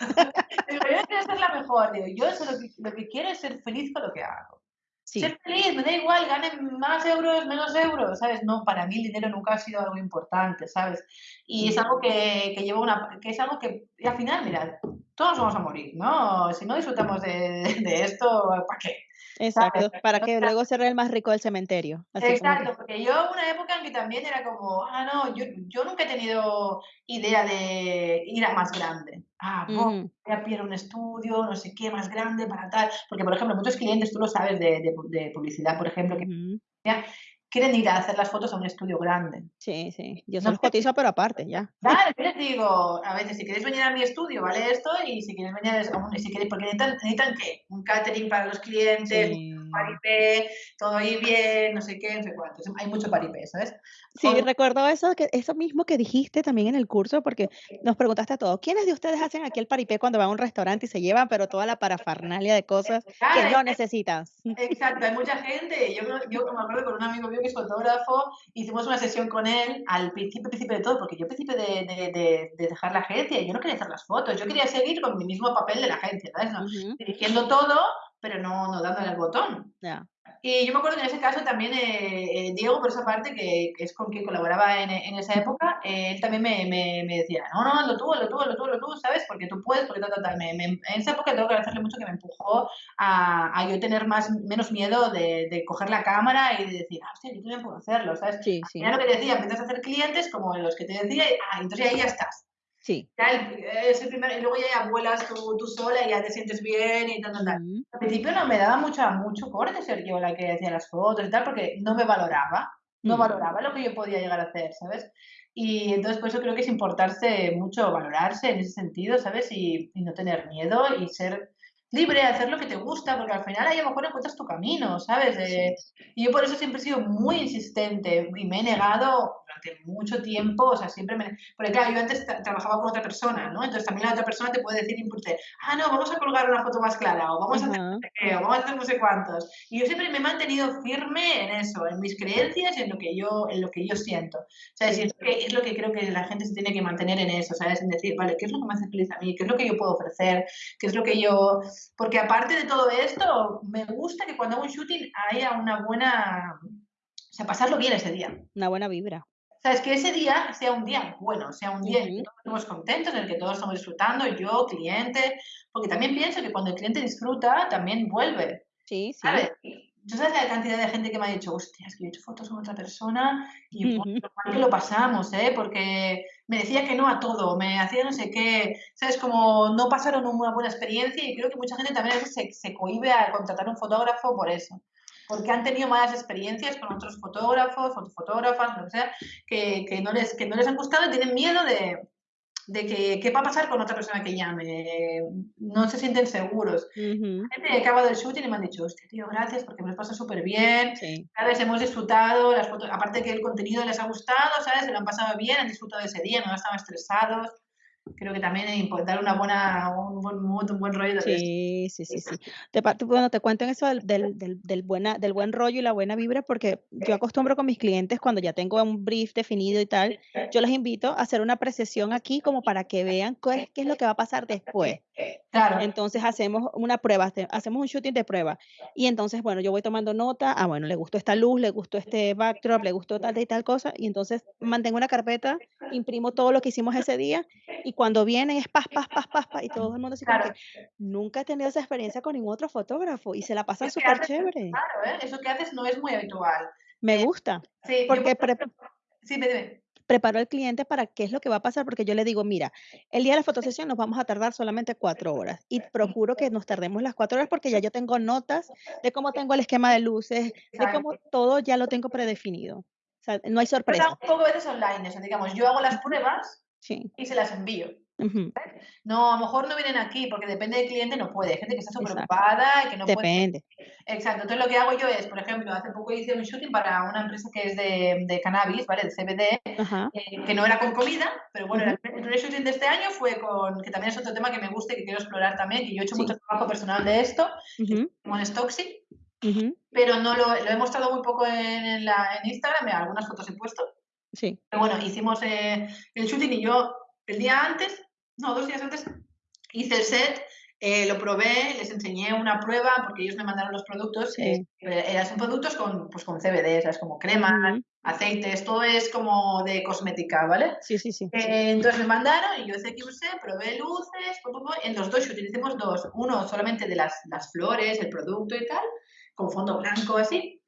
<laughs> digo, yo no quiero ser la mejor, digo, yo solo que, lo que quiero es ser feliz con lo que hago. Sí. Ser feliz, me da igual, gane más euros, menos euros, ¿sabes? No, para mí el dinero nunca ha sido algo importante, ¿sabes? Y es mm. algo que, que lleva una, que es algo que, y al final, mira, todos vamos a morir, ¿no? Si no disfrutamos de, de esto, ¿para qué? ¿Sabes? Exacto, para que luego ser el más rico del cementerio, así como que Exacto, porque yo una época en que también era como, ah, no, yo, yo nunca he tenido idea de ir a más grande. Ah, voy a pillar un estudio, no sé qué, más grande para tal. Porque, por ejemplo, muchos clientes, tú lo sabes, de, de pu- de publicidad, por ejemplo, que. Quieren ir a hacer las fotos a un estudio grande. Sí, sí, yo se No los cotizo, pero aparte, ya. claro, yo les digo, a veces, si queréis venir a mi estudio, vale esto, y si quieres venir, a un- si queréis, porque necesitan, necesitan qué? Un catering para los clientes, Sí. Paripé, todo ahí bien, no sé qué, no sé cuánto. Hay mucho paripé, ¿sabes? Sí, recuerdo eso que eso mismo que dijiste también en el curso, porque nos preguntaste a todos, ¿quiénes de ustedes hacen aquí el paripé cuando van a un restaurante y se llevan, pero toda la parafernalia de cosas que no necesitas? exacto, hay mucha gente. Yo, yo me acuerdo con un amigo mío que es fotógrafo, hicimos una sesión con él al principio, principio de todo, porque yo principio de, de, de- de dejar la agencia, yo no quería hacer las fotos, yo quería seguir con mi mismo papel de la agencia, ¿sabes? No, Ujú, dirigiendo todo, pero no, no dándole al botón. ya. Y yo me acuerdo que en ese caso también eh, eh, Diego, por esa parte, que, que es con quien colaboraba en, en esa época, eh, él también me, me, me decía, no, no, hazlo tú, hazlo tú, hazlo tú, hazlo tú, ¿sabes? Porque tú puedes, porque tal, tal, tal. Me- me- en esa época tengo que agradecerle mucho que me empujó a, a yo tener más, menos miedo de, de coger la cámara y de decir, ah, hostia, yo también puedo hacerlo, ¿sabes? Sí, sí, final lo que te decía, empiezas a hacer clientes como los que te decía, y, ah, entonces ahí ya estás. Sí. Ya el, es el primer, y luego ya vuelas tú, tú sola y ya te sientes bien y tal, tal, tal. Al principio no me daba mucha, mucho corte ser yo la que hacía las fotos y tal, porque no me valoraba, no mm, valoraba lo que yo podía llegar a hacer, ¿sabes? Y entonces por eso creo que es importarse mucho, valorarse en ese sentido, ¿sabes? Y, y no tener miedo y ser libre, hacer lo que te gusta, porque al final ahí a lo mejor encuentras tu camino, ¿sabes? sí. Eh, y yo por eso siempre he sido muy insistente y me he negado durante mucho tiempo, o sea, siempre me... Porque claro, yo antes tra- trabajaba con otra persona, ¿no? Entonces también la otra persona te puede decir, impulse, ah, no, vamos a colgar una foto más clara, o vamos a hacer no Ajá, sé qué, o vamos a hacer no sé cuántos. Y yo siempre me he mantenido firme en eso, en mis creencias y en lo que yo, en lo que yo siento. O sea, es, que es lo que creo que la gente se tiene que mantener en eso, ¿sabes? En decir, vale, ¿qué es lo que me hace feliz a mí? ¿Qué es lo que yo puedo ofrecer? ¿Qué es lo que yo porque aparte de todo esto, me gusta que cuando hago un shooting haya una buena, o sea, pasarlo bien ese día. Una buena vibra. ¿Sabes? Que ese día sea un día bueno, sea un día en el que todos estamos contentos, en el que todos estamos disfrutando, yo, cliente, porque también pienso que cuando el cliente disfruta, también vuelve, sí, sí. ¿sabes? Yo sabes la cantidad de gente que me ha dicho, hostia, es que yo he hecho fotos con otra persona y lo mal que lo pasamos, ¿eh? Porque me decía que no a todo, me hacía no sé qué, ¿sabes? Como no pasaron una buena experiencia y creo que mucha gente también a veces se, se cohíbe a contratar un fotógrafo por eso. Porque han tenido malas experiencias con otros fotógrafos, fotógrafas, lo que sea, que, que, no les, que no les han gustado y tienen miedo de, de que qué va a pasar con otra persona que llame. No se sienten seguros ujú, gente que acaba del shooting y me han dicho, hostia, tío, gracias porque me lo paso súper bien, sí. ¿sabes? Hemos disfrutado, las fotos, aparte que el contenido les ha gustado, ¿sabes? Se lo han pasado bien, han disfrutado ese día, no estaban estresados. Creo que también es importante una buena, un buen mood, un buen rollo. Sí, sí, sí, sí. Te bueno, te cuento en eso del del del del buena del buen rollo y la buena vibra, porque yo acostumbro con mis clientes, cuando ya tengo un brief definido y tal, yo los invito a hacer una apreciación aquí como para que vean qué es qué es lo que va a pasar después. Claro, Entonces hacemos una prueba, hace hacemos un shooting de prueba. Y entonces, bueno, yo voy tomando nota, ah, bueno, le gustó esta luz, le gustó este backdrop, le gustó tal y tal cosa, y entonces mantengo una carpeta, imprimo todo lo que hicimos ese día, y cuando vienen es paz, paz, paz, paz, paz, y todo el mundo así como que claro. nunca he tenido esa experiencia con ningún otro fotógrafo, y se la pasan súper chévere. claro, ¿eh? Eso que haces no es muy habitual. Me gusta, Sí, yo, por porque ejemplo, sí, me dime. Preparo al cliente para qué es lo que va a pasar, porque yo le digo: "Mira, el día de la fotosesión nos vamos a tardar solamente 4 horas", y procuro que nos tardemos las 4 horas, porque ya yo tengo notas de cómo tengo el esquema de luces, de cómo todo ya lo tengo predefinido. O sea, no hay sorpresa. un poco veces online, eso, digamos, yo hago las pruebas Sí. y se las envío. No, a lo mejor no vienen aquí porque depende del cliente, no puede. Hay gente que está súper ocupada y que no puede. Depende. Exacto. Entonces lo que hago yo es, por ejemplo, hace poco hice un shooting para una empresa que es de, de cannabis, ¿vale? De CBD, eh, que no era con comida, pero bueno, el primer shooting de este año fue con, que también es otro tema que me gusta y que quiero explorar también, que yo he hecho Sí. mucho trabajo personal de esto, con Stoxy, pero no lo, lo he mostrado muy poco en, en la, en Instagram, algunas fotos he puesto. Sí. Pero bueno, hicimos eh, el shooting y yo el día antes, no, dos días antes, hice el set, eh, lo probé, les enseñé una prueba porque ellos me mandaron los productos. Sí. eh, eran son productos con, pues, con CBD, ¿sabes? Como crema, Ujú. aceites, todo es como de cosmética, ¿vale? Sí, sí, sí. Eh, entonces me mandaron y yo hice que usé, probé luces, en los dos hicimos dos, uno solamente de las, las flores, el producto y tal, con fondo blanco así,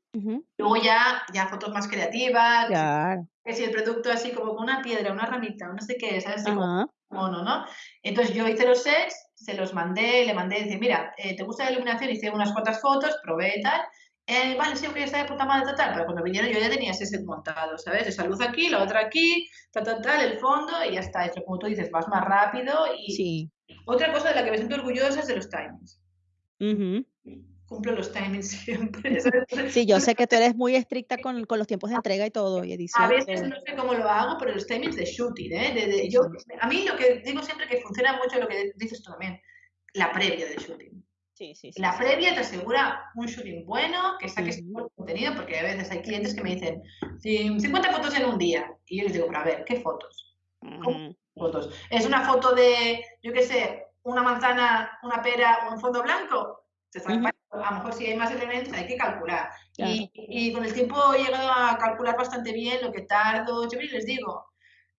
luego ya, ya fotos más creativas, Claro. que si el producto así como con una piedra, una ramita, no sé qué, ¿sabes? Así como Ajá. Mono, ¿no? Entonces yo hice los sets, se los mandé, le mandé, dice, mira, eh, ¿te gusta la iluminación? Hice unas cuantas fotos, probé y tal. Eh, vale, sí, que está de puta madre, tal, tal, pero cuando vinieron yo ya tenía ese set montado, ¿sabes? Esa luz aquí, la otra aquí, tal, tal, tal, el fondo y ya está. Esto, como tú dices, vas más rápido y Sí. otra cosa de la que me siento orgullosa es de los timings. Cumplo los timings <laughs> siempre. Sí, yo sé que tú eres muy estricta con, con los tiempos de entrega y todo, y A edición. veces todo. no sé cómo lo hago, pero los timings de shooting, ¿eh? De- de- yo, a mí lo que digo siempre que funciona mucho lo que dices tú también, la previa del shooting. Sí, sí, sí. La previa te asegura un shooting bueno, que saques Ujú. buen contenido, porque a veces hay clientes que me dicen "Cin- 50 fotos en un día. Y yo les digo, pero a ver, ¿qué fotos? Ujú. fotos? ¿Es una foto de, yo qué sé, una manzana, una pera o un fondo blanco? Se está Ujú. A lo mejor si hay más elementos hay que calcular. Claro. Y, y con el tiempo he llegado a calcular bastante bien lo que tardo. Yo les digo,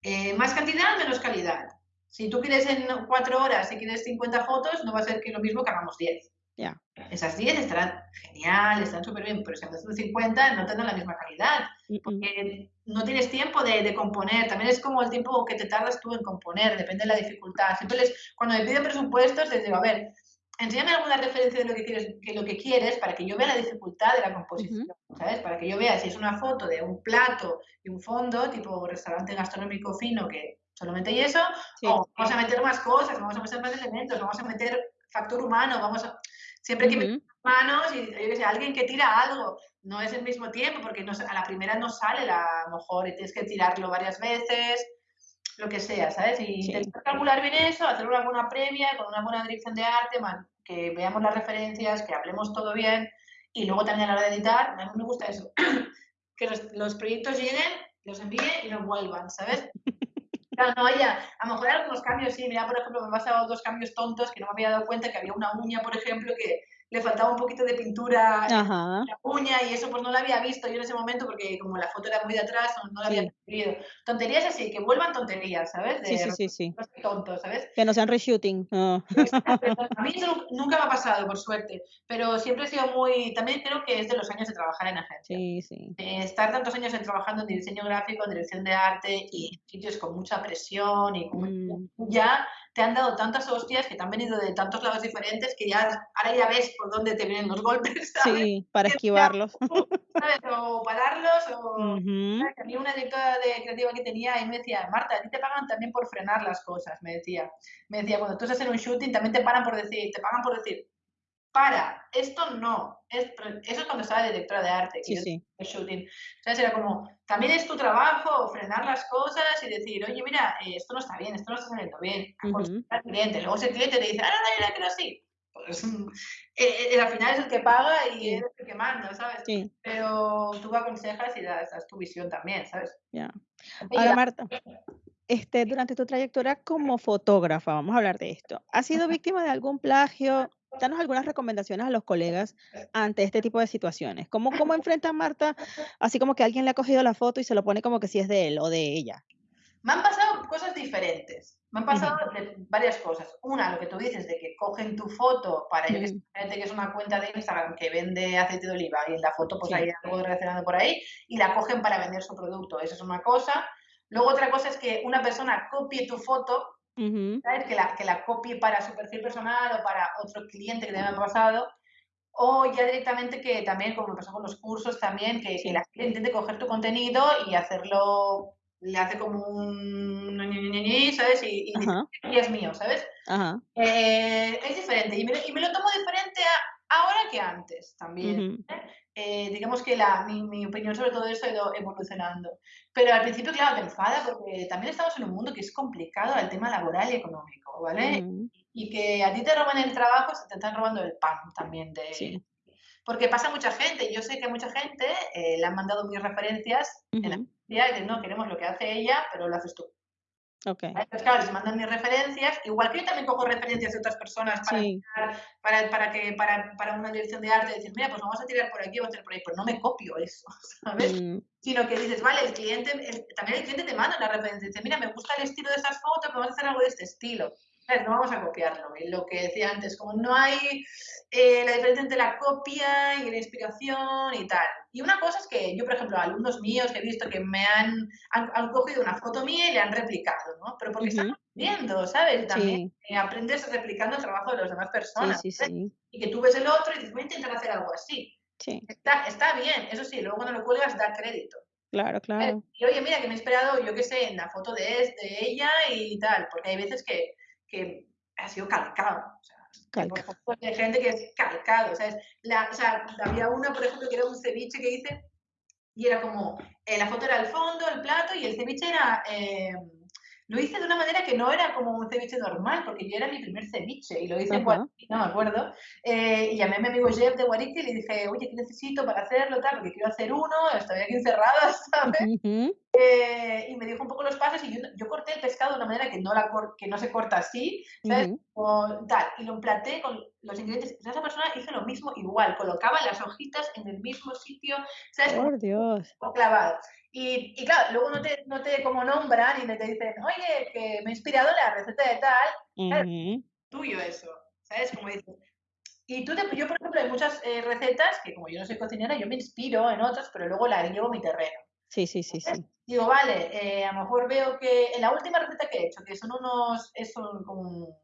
eh, más cantidad, menos calidad. Si tú quieres en cuatro horas y quieres 50 fotos, no va a ser que lo mismo que hagamos 10. Ya. Esas 10 estarán genial, están súper bien, pero si haces 50 no tendrán la misma calidad, Mm, mm. porque no tienes tiempo de, de componer. También es como el tiempo que te tardas tú en componer, depende de la dificultad. Siempre les, cuando me piden presupuestos, les digo, a ver, enséñame alguna referencia de lo que quieres, que lo que quieres para que yo vea la dificultad de la composición, ¿sabes? Para que yo vea si es una foto de un plato y un fondo, tipo restaurante gastronómico fino, que solamente hay eso, Sí. o vamos a meter más cosas, vamos a meter más elementos, vamos a meter factor humano, vamos a... Siempre que meter manos y yo qué sé, alguien que tira algo, no es el mismo tiempo, porque no, a la primera no sale la, a lo mejor y tienes que tirarlo varias veces, lo que sea, ¿sabes? Y Sí. intentar calcular bien eso, hacer una buena previa, con una buena dirección de arte, man, que veamos las referencias, que hablemos todo bien, y luego también a la hora de editar, a mí me gusta eso, <coughs> que los, los proyectos lleguen, los envíe y no vuelvan, ¿sabes? <laughs> Claro, no haya, a lo mejor algunos cambios, sí, mira, por ejemplo, me han pasado dos cambios tontos que no me había dado cuenta que había una uña, por ejemplo, que le faltaba un poquito de pintura en Ajá. la uña y eso pues no lo había visto yo en ese momento porque como la foto era muy de atrás no, no lo había Sí. percibido. Tonterías así, que vuelvan tonterías, ¿sabes? De Sí, sí, sí, sí. tontos, ¿sabes? Que no sean reshooting. No. <laughs> A mí eso nunca me ha pasado, por suerte, pero siempre he sido muy, también creo que es de los años de trabajar en agencia. Sí, sí. De estar tantos años en- trabajando en diseño gráfico, en dirección de arte y en sitios con mucha presión y con Mm. ya te han dado tantas hostias que te han venido de tantos lados diferentes que ya ahora ya ves por dónde te vienen los golpes, <laughs> ¿sabes? Sí, para esquivarlos. ¿sabes? O pararlos o... <laughs> Ujú. ¿sabes? A mí una directora de creativa que tenía y me decía, Marta, a ti te pagan también por frenar las cosas, me decía. Me decía, cuando tú estás en un shooting también te pagan por decir, te pagan por decir, para, esto no. Es- eso es cuando estaba de directora de arte, Sí, sí. el shooting. ¿Sabes? Era como, también es tu trabajo frenar las cosas y decir, oye, mira, eh, esto no está bien, esto no está saliendo bien. aconsejar al cliente. Luego ese cliente te dice, ah, no, no, yo la quiero así. Pues <laughs> eh, eh, al final es el que paga y Sí. es el que manda, ¿sabes? Sí, Pero tú aconsejas y das, das tu visión también, ¿sabes? ya. Y Ahora, Marta, este, durante tu trayectoria como fotógrafa, vamos a hablar de esto, ¿has sido víctima de algún plagio? Danos algunas recomendaciones a los colegas ante este tipo de situaciones. ¿Cómo, cómo <laughs> enfrenta Marta así como que alguien le ha cogido la foto y se lo pone como que si es de él o de ella? Me han pasado cosas diferentes. Me han pasado de varias cosas. Una, lo que tú dices, de que cogen tu foto para, yo Mm. gente que es una cuenta de Instagram que vende aceite de oliva y en la foto pues Sí. hay algo relacionado por ahí y la cogen para vender su producto. Eso es una cosa. Luego otra cosa es que una persona copie tu foto, Ujú, ¿sabes? Que la, que la copie para su perfil personal o para otro cliente que también me ha pasado. O ya directamente que también, como me pasó con los cursos también, que, que la gente intente coger tu contenido y hacerlo le hace como un ¿sabes? Y, y, es mío, ¿sabes? Eh, es diferente y me, y me, lo tomo diferente ahora que antes también. ¿eh? Digamos que la, mi, mi, opinión sobre todo eso ha ido evolucionando. Pero al principio, claro, te enfada porque también estamos en un mundo que es complicado el tema laboral y económico, ¿vale? Y que a ti te roban el trabajo, se te están robando el pan también de, porque pasa mucha gente, yo sé que mucha gente eh, le han mandado mis referencias en la y dicen, no, queremos lo que hace ella, pero lo haces tú. Okay. Entonces, claro, les mandan mis referencias, igual que yo también cojo referencias de otras personas para, para, que, para, para, una dirección de arte, decir, mira, pues vamos a tirar por aquí, vamos a tirar por ahí, pero no me copio eso, <laughs> ¿sabes? Mm. Sino que dices, vale, el cliente, también el cliente te manda la referencia, dice, mira, me gusta el estilo de esas fotos, vamos a hacer algo de este estilo no vamos a copiarlo. Y lo que decía antes, como no hay eh, la diferencia entre la copia y la inspiración y tal. Y una cosa es que yo, por ejemplo, alumnos míos que he visto que me han, han, cogido una foto mía y le han replicado, ¿no? Pero porque están aprendiendo, ¿sabes? También aprendes replicando el trabajo de las demás personas. Sí, sí, y que tú ves el otro y dices, voy a intentar hacer algo así. Está, está bien, eso sí, luego cuando lo cuelgas da crédito. Claro, claro. Y oye, mira, que me he esperado, yo qué sé, en la foto de, de ella y tal, porque hay veces que que ha sido calcado. O sea, Hay gente que es calcado. O sea, la, o sea, había una, por ejemplo, que era un ceviche que hice y era como, eh, la foto era el fondo, el plato y el ceviche era... Eh, lo hice de una manera que no era como un ceviche normal, porque yo era mi primer ceviche y lo hice en Guarique, no me acuerdo. Eh, y llamé a mi amigo Jeff de Guarique y le dije, oye, ¿qué necesito para hacerlo? Tal, porque quiero hacer uno, estoy aquí encerrada, <laughs> ¿sabes? Eh, y me dijo un poco los pasos y yo, yo, corté el pescado de una manera que no, la que no se corta así, ¿sabes? tal, y lo emplaté con los ingredientes. esa persona hizo lo mismo igual, colocaba las hojitas en el mismo sitio, ¿sabes? Por Dios. Clavado. Y, y, claro, luego no te, no te como nombran y te dicen, oye, que me ha inspirado la receta de tal. tuyo eso, ¿sabes? Como dices. Y tú, yo, por ejemplo, hay muchas eh, recetas que como yo no soy cocinera, yo me inspiro en otras, pero luego las llevo a mi terreno. Sí, sí, sí, sí. Digo, vale, eh, a lo mejor veo que en la última receta que he hecho, que son unos, es un, como,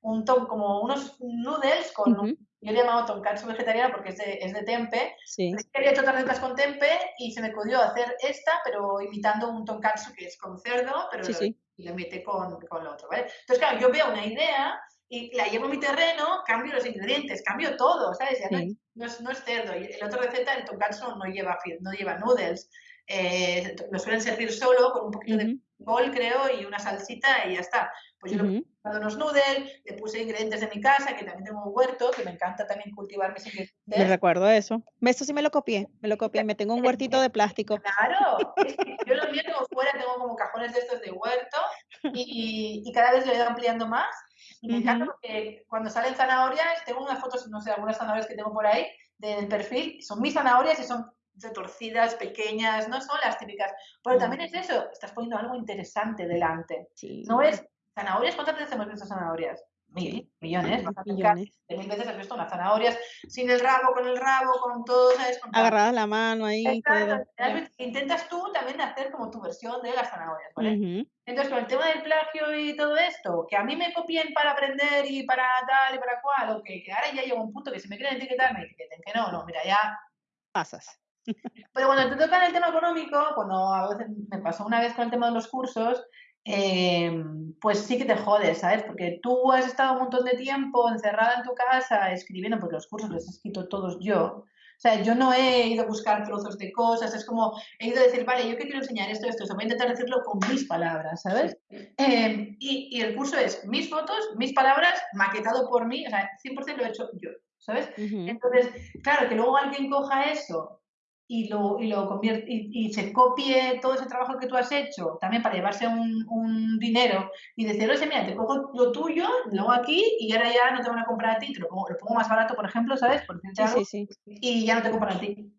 un como unos noodles con, yo le he llamado tonkatsu vegetariana porque es de, es de tempe. Sí. Quería hecho otras recetas con tempe y se me ocurrió hacer esta, pero imitando un tonkatsu que es con cerdo, pero lo, y lo imité con, con, lo otro, ¿vale? Entonces, claro, yo veo una idea y la llevo a mi terreno, cambio los ingredientes, cambio todo, ¿sabes? Ya no, es, no, es, cerdo. Y la otra receta, el tonkatsu no lleva, no lleva noodles. Eh, lo suelen servir solo con un poquito de bol, creo, y una salsita y ya está. Pues yo le puse unos noodles, le puse ingredientes de mi casa, que también tengo un huerto, que me encanta también cultivar mis ingredientes. Me recuerdo eso. Eso sí me lo copié, me lo copié, me tengo un huertito de plástico. Claro, yo lo mío tengo fuera, tengo como cajones de estos de huerto y, y cada vez lo he ido ampliando más. Y me encanta porque cuando salen zanahorias, tengo unas fotos, no sé, algunas zanahorias que tengo por ahí del perfil, son mis zanahorias y son retorcidas, pequeñas, no son las típicas. Pero también es eso, estás poniendo algo interesante delante. No es zanahorias, ¿cuántas veces hemos visto zanahorias? Mil, millones, millones. De mil veces has visto unas zanahorias sin el rabo, con el rabo, con todo, ¿sabes? Agarrada la mano ahí. Intentas tú también hacer como tu versión de las zanahorias, ¿vale? Entonces, con el tema del plagio y todo esto, que a mí me copien para aprender y para tal y para cual, o que, que ahora ya llega un punto que si me quieren etiquetar, me etiqueten que no, no, mira, ya pasas. Pero cuando te toca el tema económico, cuando a veces me pasó una vez con el tema de los cursos, eh, pues sí que te jodes, ¿sabes? Porque tú has estado un montón de tiempo encerrada en tu casa escribiendo, porque los cursos los he escrito todos yo. O sea, yo no he ido a buscar trozos de cosas, es como he ido a decir, vale, yo que quiero enseñar esto, esto, voy a intentar decirlo con mis palabras, ¿sabes? Eh, y, y, el curso es mis fotos, mis palabras, maquetado por mí, o sea, 100% lo he hecho yo, ¿sabes? Entonces, claro, que luego alguien coja eso y lo, y lo convierte y, se copie todo ese trabajo que tú has hecho también para llevarse un, un dinero y decir, oye, mira, te cojo lo tuyo, lo hago aquí y ahora ya no te van a comprar a ti, te lo pongo, lo pongo más barato, por ejemplo, ¿sabes? Por sí, sí, sí. Y ya no te compran a ti.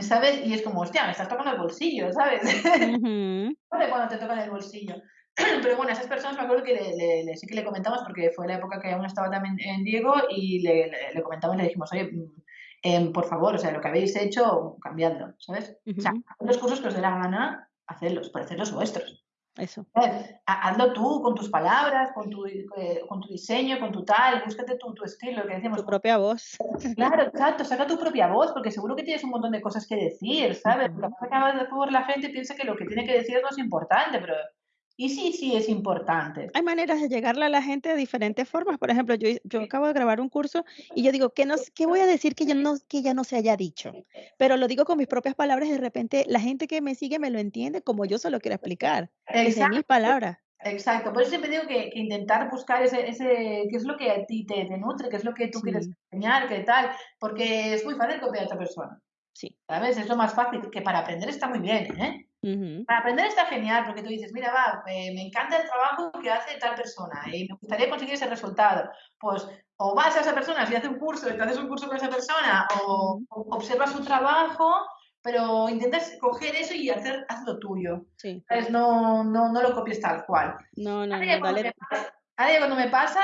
¿Sabes? Y es como, hostia, me estás tocando el bolsillo, ¿sabes? Uh <laughs> cuando te tocan el bolsillo. <clears throat> Pero bueno, a esas personas me acuerdo que le, le, sí que le comentamos, porque fue la época que aún estaba también en Diego, y le, le comentamos, le dijimos, oye, Em, por favor, o sea, lo que habéis hecho, cambiadlo, ¿sabes? O sea, los cursos que os dé la gana, hacedlos, por hacer los vuestros. Eso. Hazlo tú, con tus palabras, con tu, eh, con tu diseño, con tu tal, búscate tu, tu estilo, que decimos. Tu propia voz. Claro, exacto, saca tu propia voz, porque seguro que tienes un montón de cosas que decir, ¿sabes? Porque a veces la gente piensa que lo que tiene que decir no es importante, pero y sí, sí es importante. Hay maneras de llegarle a la gente de diferentes formas. Por ejemplo, yo, yo acabo de grabar un curso y yo digo, ¿qué, no, ¿qué voy a decir que, yo no, que ya no se haya dicho? Pero lo digo con mis propias palabras y de repente la gente que me sigue me lo entiende como yo se lo quiero explicar. Exacto. mis palabras. Exacto, por eso siempre digo que, intentar buscar ese, ese, qué es lo que a ti te, nutre, qué es lo que tú quieres enseñar, qué tal, porque es muy fácil copiar a otra persona. Sí. ¿Sabes? Es lo más fácil, que para aprender está muy bien, ¿eh? Para aprender está genial, porque tú dices, mira, va, me encanta el trabajo que hace tal persona y me gustaría conseguir ese resultado. Pues o vas a esa persona, si hace un curso y te haces un curso con esa persona, o, observas su trabajo, pero intentas coger eso y hacer, hazlo tuyo. Sí. No, no, no lo copies tal cual. No, no, no, dale. Ahora cuando me pasa,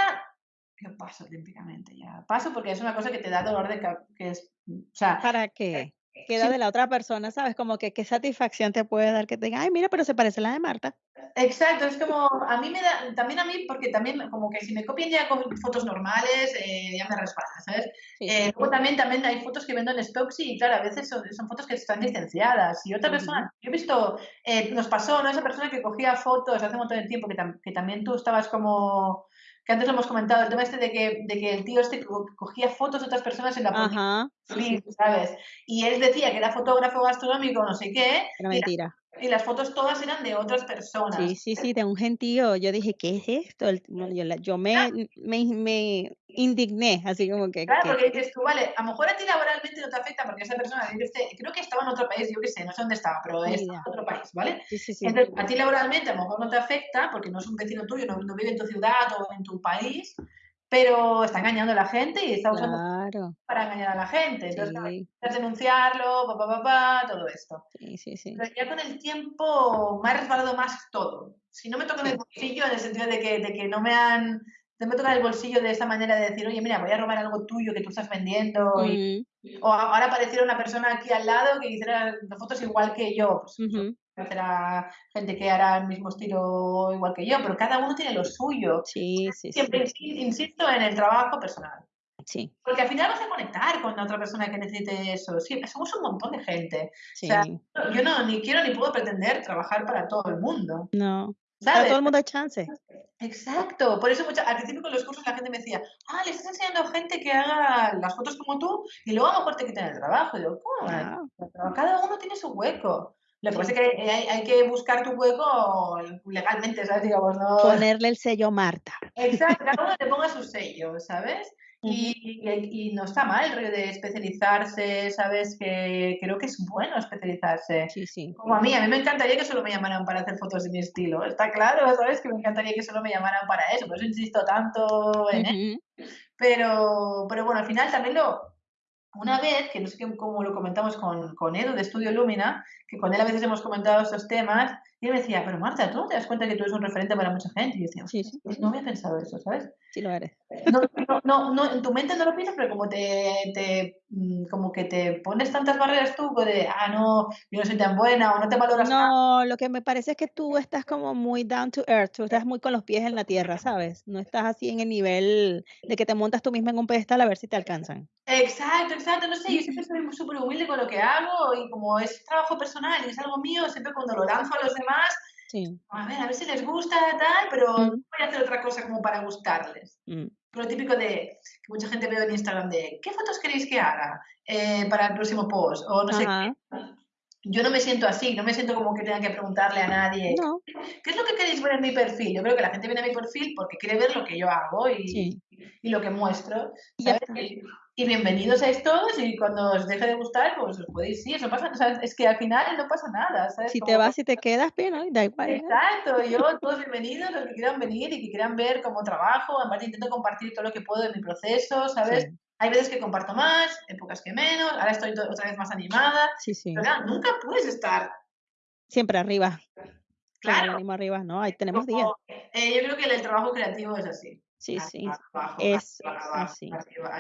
yo paso olímpicamente ya. Paso porque es una cosa que te da dolor de que es, o sea, ¿Para qué? Queda de la otra persona, ¿sabes? Como que qué satisfacción te puede dar que te ay, mira, pero se parece a la de Marta. Exacto, es como, a mí me da, también a mí, porque también como que si me copian ya con fotos normales, eh, ya me resbala, ¿sabes? Eh, luego también, también hay fotos que vendo en stocks y claro, a veces son, son fotos que están licenciadas. Y otra persona, yo he visto, eh, nos pasó, ¿no? Esa persona que cogía fotos hace un montón de tiempo, que, que también tú estabas como que antes lo hemos comentado, el tema este de que, de que el tío este cogía fotos de otras personas en la Ajá, ¿sabes? Y él decía que era fotógrafo gastronómico, no sé qué. Era mentira. Y las fotos todas eran de otras personas. Sí, sí, sí, de un gentío. Yo dije, ¿qué es esto? Yo, yo me, me, me, indigné, así como que... Claro, porque dices tú, vale, a lo mejor a ti laboralmente no te afecta porque esa persona, creo que estaba en otro país, yo qué sé, no sé dónde estaba, pero es en otro país, ¿vale? Sí, sí, sí. Entonces, a ti laboralmente a lo mejor no te afecta porque no es un vecino tuyo, no, no vive en tu ciudad o en tu país, pero está engañando a la gente y está usando para engañar a la gente. Entonces, sí. denunciarlo, papá, papá, todo esto. Sí, sí, sí. Pero ya con el tiempo me ha resbalado más todo. Si no me tocan el bolsillo, en el sentido de que, de que no me han te me toca el bolsillo de esta manera de decir, oye, mira, voy a robar algo tuyo que tú estás vendiendo. o ahora apareciera una persona aquí al lado que hiciera fotos igual que yo. Pues, Será gente que hará el mismo estilo igual que yo, pero cada uno tiene lo suyo. Sí, sí, Siempre insisto en el trabajo personal. Sí. Porque al final vas a conectar con la otra persona que necesite eso. Sí, somos un montón de gente. O sea, yo no ni quiero ni puedo pretender trabajar para todo el mundo. No. Para todo el mundo hay chance. Exacto, por eso al principio con los cursos la gente me decía, ah, le estás enseñando a gente que haga las fotos como tú y luego a lo mejor te quitan el trabajo. Y digo, ¿cómo? Cada uno tiene su hueco. Lo que pasa es que hay, hay, que buscar tu hueco legalmente, ¿sabes? Digamos, no... Ponerle el sello Marta. Exacto, cada uno le ponga su sello, ¿sabes? Y, y, no está mal el de especializarse, ¿sabes? Que creo que es bueno especializarse. Sí, sí. Como a mí, a mí me encantaría que solo me llamaran para hacer fotos de mi estilo. Está claro, ¿sabes? Que me encantaría que solo me llamaran para eso, por eso insisto tanto en Pero, pero bueno, al final también lo, una vez, que no sé cómo lo comentamos con, con Edu de Estudio Lumina, que con él a veces hemos comentado estos temas, y él me decía, pero Marta, ¿tú no te das cuenta que tú eres un referente para mucha gente? Y yo decía, sí, sí. Pues no había pensado eso, ¿sabes? Sí lo eres. No, no, no, en tu mente no lo piensas, pero como te, te, mm, como que te pones tantas barreras tú, de, ah, no, yo no soy tan buena, o no te valoras No, lo que me parece es que tú estás como muy down to earth, tú estás muy con los pies en la tierra, ¿sabes? No estás así en el nivel de que te montas tú misma en un pedestal a ver si te alcanzan. Exacto, exacto, no sé, yo siempre soy súper humilde con lo que hago, y como es trabajo personal y es algo mío, siempre cuando lo lanzo a los demás, a ver, a ver si les gusta, tal, pero no voy a hacer otra cosa como para gustarles. Mm. Lo típico de que mucha gente ve en Instagram de ¿qué fotos queréis que haga eh, para el próximo post? O no sé qué. Yo no me siento así, no me siento como que tenga que preguntarle a nadie ¿qué es lo que queréis ver en mi perfil? Yo creo que la gente viene a mi perfil porque quiere ver lo que yo hago y, y lo que muestro. ¿sabes? Y bienvenidos a todos y cuando os deje de gustar, pues os podéis ir, eso pasa, es que al final no pasa nada, ¿sabes? Si te vas y te quedas, bien, da igual. Exacto, yo, todos bienvenidos, los que quieran venir y que quieran ver cómo trabajo, además intento compartir todo lo que puedo de mi proceso, ¿sabes? Hay veces que comparto más, épocas que menos, ahora estoy otra vez más animada, sí, sí. pero nunca puedes estar... Siempre arriba. Claro. arriba, ¿no? Ahí tenemos días. Eh, yo creo que el trabajo creativo es así. Sí, sí. es así.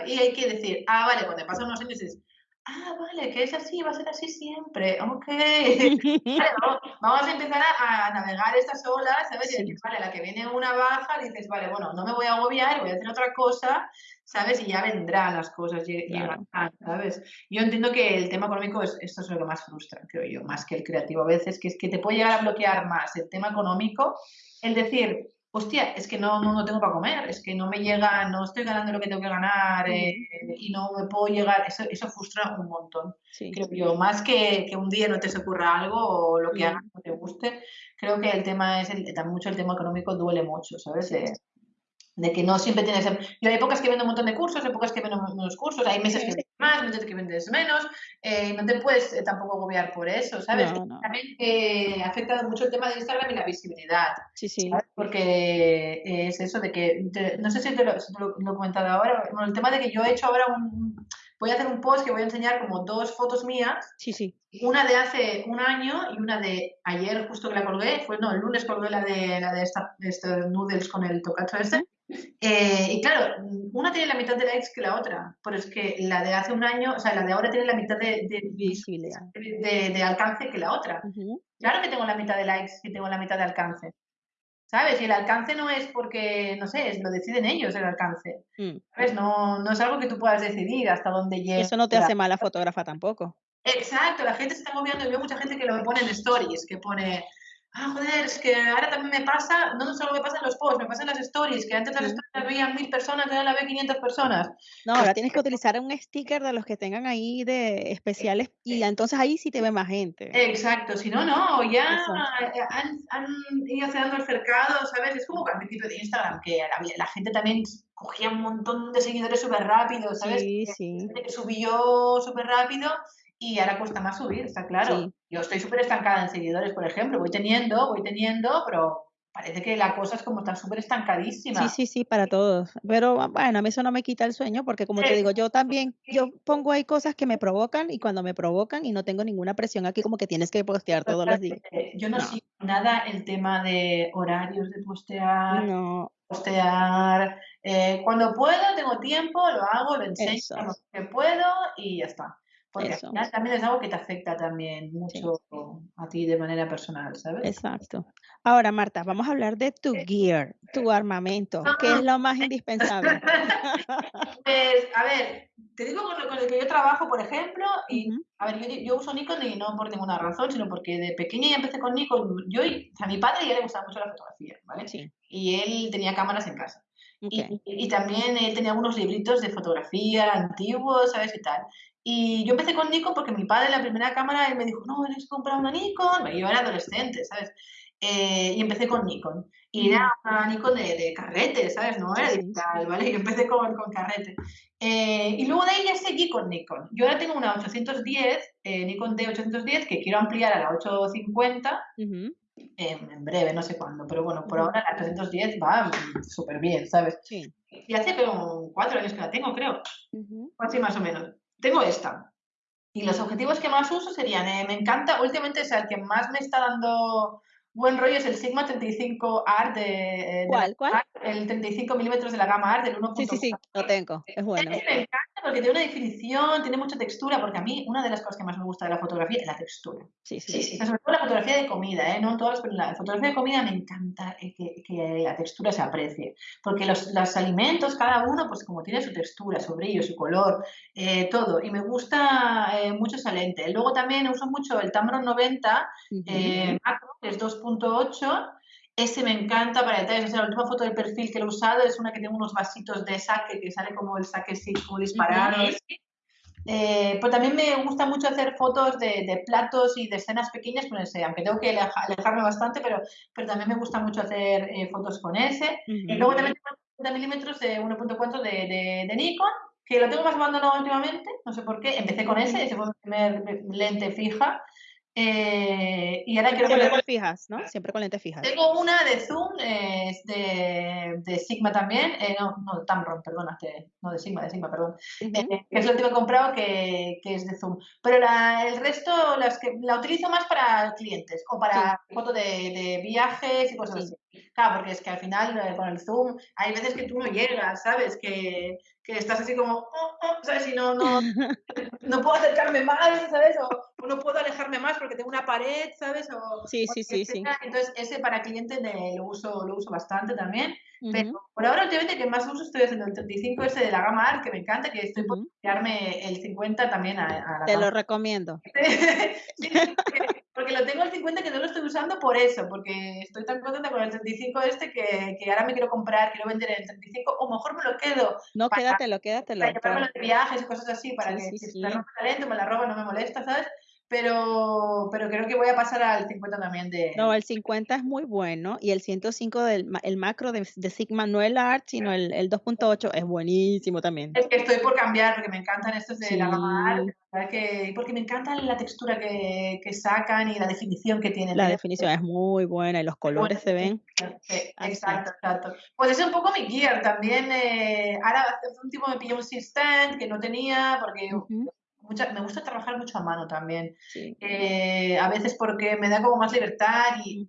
Y hay que decir, ah, vale, cuando pasan unos años dices, Ah, vale, que es así, va a ser así siempre. Ok. <laughs> Vale, vamos, a empezar a, navegar estas olas, ¿sabes? Y vale, la que viene una baja, dices, vale, bueno, no me voy a agobiar, voy a hacer otra cosa, ¿sabes? Y ya vendrán las cosas, llegarán, ¿sabes? Yo entiendo que el tema económico es, esto es lo que más frustra, creo yo, más que el creativo a veces, que es que te puede llegar a bloquear más el tema económico, el decir, hostia, es que no, no, tengo para comer, es que no me llega, no estoy ganando lo que tengo que ganar eh, y no me puedo llegar, eso, eso frustra un montón. Creo yo, más que, que un día no te se ocurra algo o lo que hagas no te guste, creo que el tema es, el, mucho el tema económico duele mucho, ¿sabes? De que no siempre tienes... Hay épocas que vendo un montón de cursos, hay épocas que vendo menos cursos, hay meses que vendes más, meses que vendes menos, eh, no te puedes eh, tampoco agobiar por eso, ¿sabes? También eh, afecta mucho el tema de Instagram y la visibilidad. Sí, sí. Porque es eso de que, no sé si te lo, he comentado ahora, bueno, el tema de que yo he hecho ahora un... Voy a hacer un post que voy a enseñar como dos fotos mías. Sí, sí. Una de hace un año y una de ayer, justo que la colgué. Fue, no, el lunes colgué la de, la de, esta, de estos noodles con el tocacho este. Eh, y claro, una tiene la mitad de likes que la otra, pero es que la de hace un año, o sea, la de ahora tiene la mitad de, de, de, alcance que la otra. Claro que tengo la mitad de likes y tengo la mitad de alcance. ¿Sabes? Y el alcance no es porque, no sé, lo deciden ellos el alcance. Mm. No, no es algo que tú puedas decidir hasta dónde llega. Eso no te hace mala fotógrafa tampoco. Exacto, la gente se está moviendo. Yo veo mucha gente que lo pone en stories, que pone ah, joder, es que ahora también me pasa, no solo me pasa en los posts, me pasa en las stories, que antes las stories las veían mil personas, ahora la ve 500 personas. No, ahora tienes que utilizar un sticker de los que tengan ahí de especiales y entonces ahí sí te ve más gente. Exacto, si no, no, ya han, han, ido cerrando el cercado, ¿sabes? Es como al principio de Instagram, que la, gente también cogía un montón de seguidores súper rápido, ¿sabes? Sí, sí. Que subió súper rápido y ahora cuesta más subir, está claro. Yo estoy súper estancada en seguidores, por ejemplo, voy teniendo, voy teniendo, pero parece que la cosa es como está súper estancadísima. Sí, sí, sí, para todos. Pero bueno, a mí eso no me quita el sueño porque como te digo, yo también, yo pongo ahí cosas que me provocan y cuando me provocan y no tengo ninguna presión aquí como que tienes que postear todos los días. Yo no, sigo nada el tema de horarios de postear. No. Postear. Eh, cuando puedo, tengo tiempo, lo hago, lo enseño lo que puedo y ya está. Porque también es algo que te afecta también mucho a ti de manera personal, ¿sabes? Exacto. Ahora, Marta, vamos a hablar de tu gear, tu armamento, ¿qué es lo más indispensable? <laughs> pues, a ver, te digo con, el que yo trabajo, por ejemplo, y, a ver, yo, uso Nikon y no por ninguna razón, sino porque de pequeña ya empecé con Nikon. Yo, a mi padre ya le gustaba mucho la fotografía, ¿vale? Sí. Y él tenía cámaras en casa. Y, y, también él tenía algunos libritos de fotografía antiguos, ¿sabes? Y tal. Y yo empecé con Nikon porque mi padre la primera cámara él me dijo, no, tienes que comprar una Nikon. Yo era adolescente, ¿sabes? Eh, y empecé con Nikon. Y era una Nikon de, de carrete, ¿sabes? No era digital, ¿vale? Yo empecé con, con carrete. Eh, y luego de ahí ya seguí con Nikon. Yo ahora tengo una 810, eh, Nikon D810, que quiero ampliar a la 850. en breve, no sé cuándo, pero bueno, por ahora la 810 va súper bien, ¿sabes? Sí. Y hace como cuatro años que la tengo, creo. Así más o menos tengo esta. Y los objetivos que más uso serían, eh, me encanta, últimamente es el que más me está dando buen rollo es el Sigma 35 Art de, ¿Cuál, cuál? el 35 milímetros de la gama Art del 1.4. Sí, sí, sí, lo tengo, es bueno. me encanta porque tiene una definición, tiene mucha textura, porque a mí una de las cosas que más me gusta de la fotografía es la textura. Sí, sí, sí. Sobre todo la fotografía de comida, ¿eh? No todas, pero la fotografía de comida me encanta eh, que, que la textura se aprecie, porque los, los, alimentos, cada uno, pues como tiene su textura, su brillo, su color, eh, todo, y me gusta eh, mucho esa lente. Luego también uso mucho el Tamron 90 macro, que es 2.8, ese me encanta para detalles. la última foto de perfil que he usado es una que tiene unos vasitos de saque, que sale como el saque así, como disparado. Eh, pues también me gusta mucho hacer fotos de, platos y de escenas pequeñas con ese, aunque tengo que alejarme bastante, pero, pero también me gusta mucho hacer eh, fotos con ese. Y luego también tengo 50 milímetros de 1.4 de, de, Nikon, que lo tengo más abandonado últimamente, no sé por qué. Empecé con ese, ese fue mi primer lente fija Eh, y ahora quiero Siempre poner... con fijas, ¿no? Siempre con lentes fijas. Tengo una de Zoom, eh, es de, de Sigma también, eh, no, no, de Tamron, perdona, de- no de Sigma, de Sigma, perdón, eh, que es la última que he comprado que, que es de Zoom. Pero la- el resto las que, la utilizo más para clientes o para fotos de, de viajes y cosas Sí. así. Claro, porque es que al final eh, con el Zoom hay veces que tú no llegas, ¿sabes? Que, que estás así como, "Oh, oh", ¿sabes? Y no, no, <laughs> no puedo acercarme más, ¿sabes? O, o no puedo alejarme más porque tengo una pared, ¿sabes? O, Sí, sí, sí, sí. Entonces, ese para clientes lo, uso, lo uso bastante también. Pero Ujú, por ahora, últimamente, que más uso estoy haciendo el 35 ese de la gama ARC, que me encanta, que estoy por ujú. cambiarme el 50 también a, a la Te gama lo recomiendo. <laughs> Sí, sí, porque, lo tengo el 50 que no lo estoy usando por eso, porque estoy tan contenta con el 35 este que, que ahora me quiero comprar, quiero vender el 35, o mejor me lo quedo No, para, quédatelo, quédatelo, para llevármelo claro. de viajes y cosas así, para Sí, que sí, si sí. me talento, me la roba, no me molesta, ¿sabes? Pero, pero creo que voy a pasar al 50 también No, de... el 50 es muy bueno y el 105 del el macro de, de Sigma, no el Art, sino el, el 2.8 es buenísimo también. Es que estoy por cambiar, porque me encantan estos de Sí, la verdad que, porque me encanta la textura que, que sacan y la definición que tienen. la definición es muy buena y los Bueno, colores se ven sí, exacto, exacto. Pues es un poco mi gear también. eh, ahora hace un tiempo me pillé un stand que no tenía porque mucha- me gusta trabajar mucho a mano también. Sí. Eh, a veces porque me da como más libertad y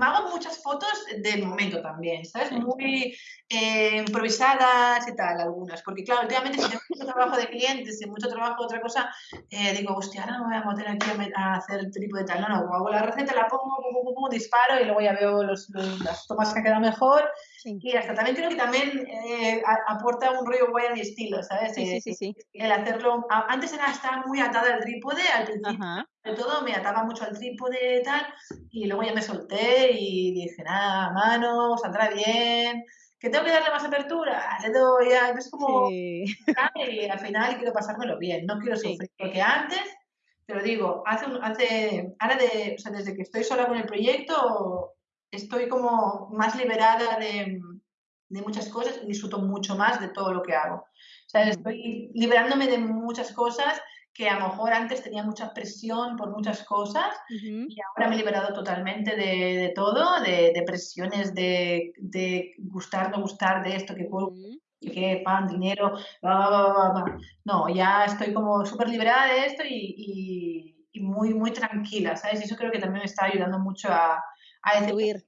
hago muchas fotos del momento también, ¿sabes? Sí. Muy eh, improvisadas y tal, algunas. Porque claro, últimamente si tengo mucho trabajo de clientes y mucho trabajo de otra cosa, eh, digo, hostia, ahora no me voy a meter aquí a, me- hacer el tipo de tal. No, no, hago la receta, la pongo, pum, pum, pum, disparo y luego ya veo los, los- las tomas que han quedado mejor. Sí, Y hasta también creo que también eh, aporta un rollo guay a mi estilo, ¿sabes? sí, sí, Eh, sí, sí. el hacerlo. Antes era, estaba muy atada al trípode, al principio Ajá. Todo me ataba mucho al trípode y tal, y luego ya me solté y dije, nada, mano, saldrá bien. ¿Que tengo que darle más apertura? Le doy, es como, Sí, y al final quiero pasármelo bien, no quiero sí. sufrir, porque antes, te lo digo, hace, un- hace ahora de, o sea, desde que estoy sola con el proyecto, estoy como más liberada de, de muchas cosas y disfruto mucho más de todo lo que hago. O sea, Ujú, estoy liberándome de muchas cosas que a lo mejor antes tenía mucha presión por muchas cosas y ahora me he liberado totalmente de, de todo, de, de presiones de, de gustar, no gustar, de esto, que puedo, que pan, dinero, bla, bla, bla. No, ya estoy como súper liberada de esto y, y- y muy, muy tranquila, ¿sabes? Y eso creo que también me está ayudando mucho a, a decir.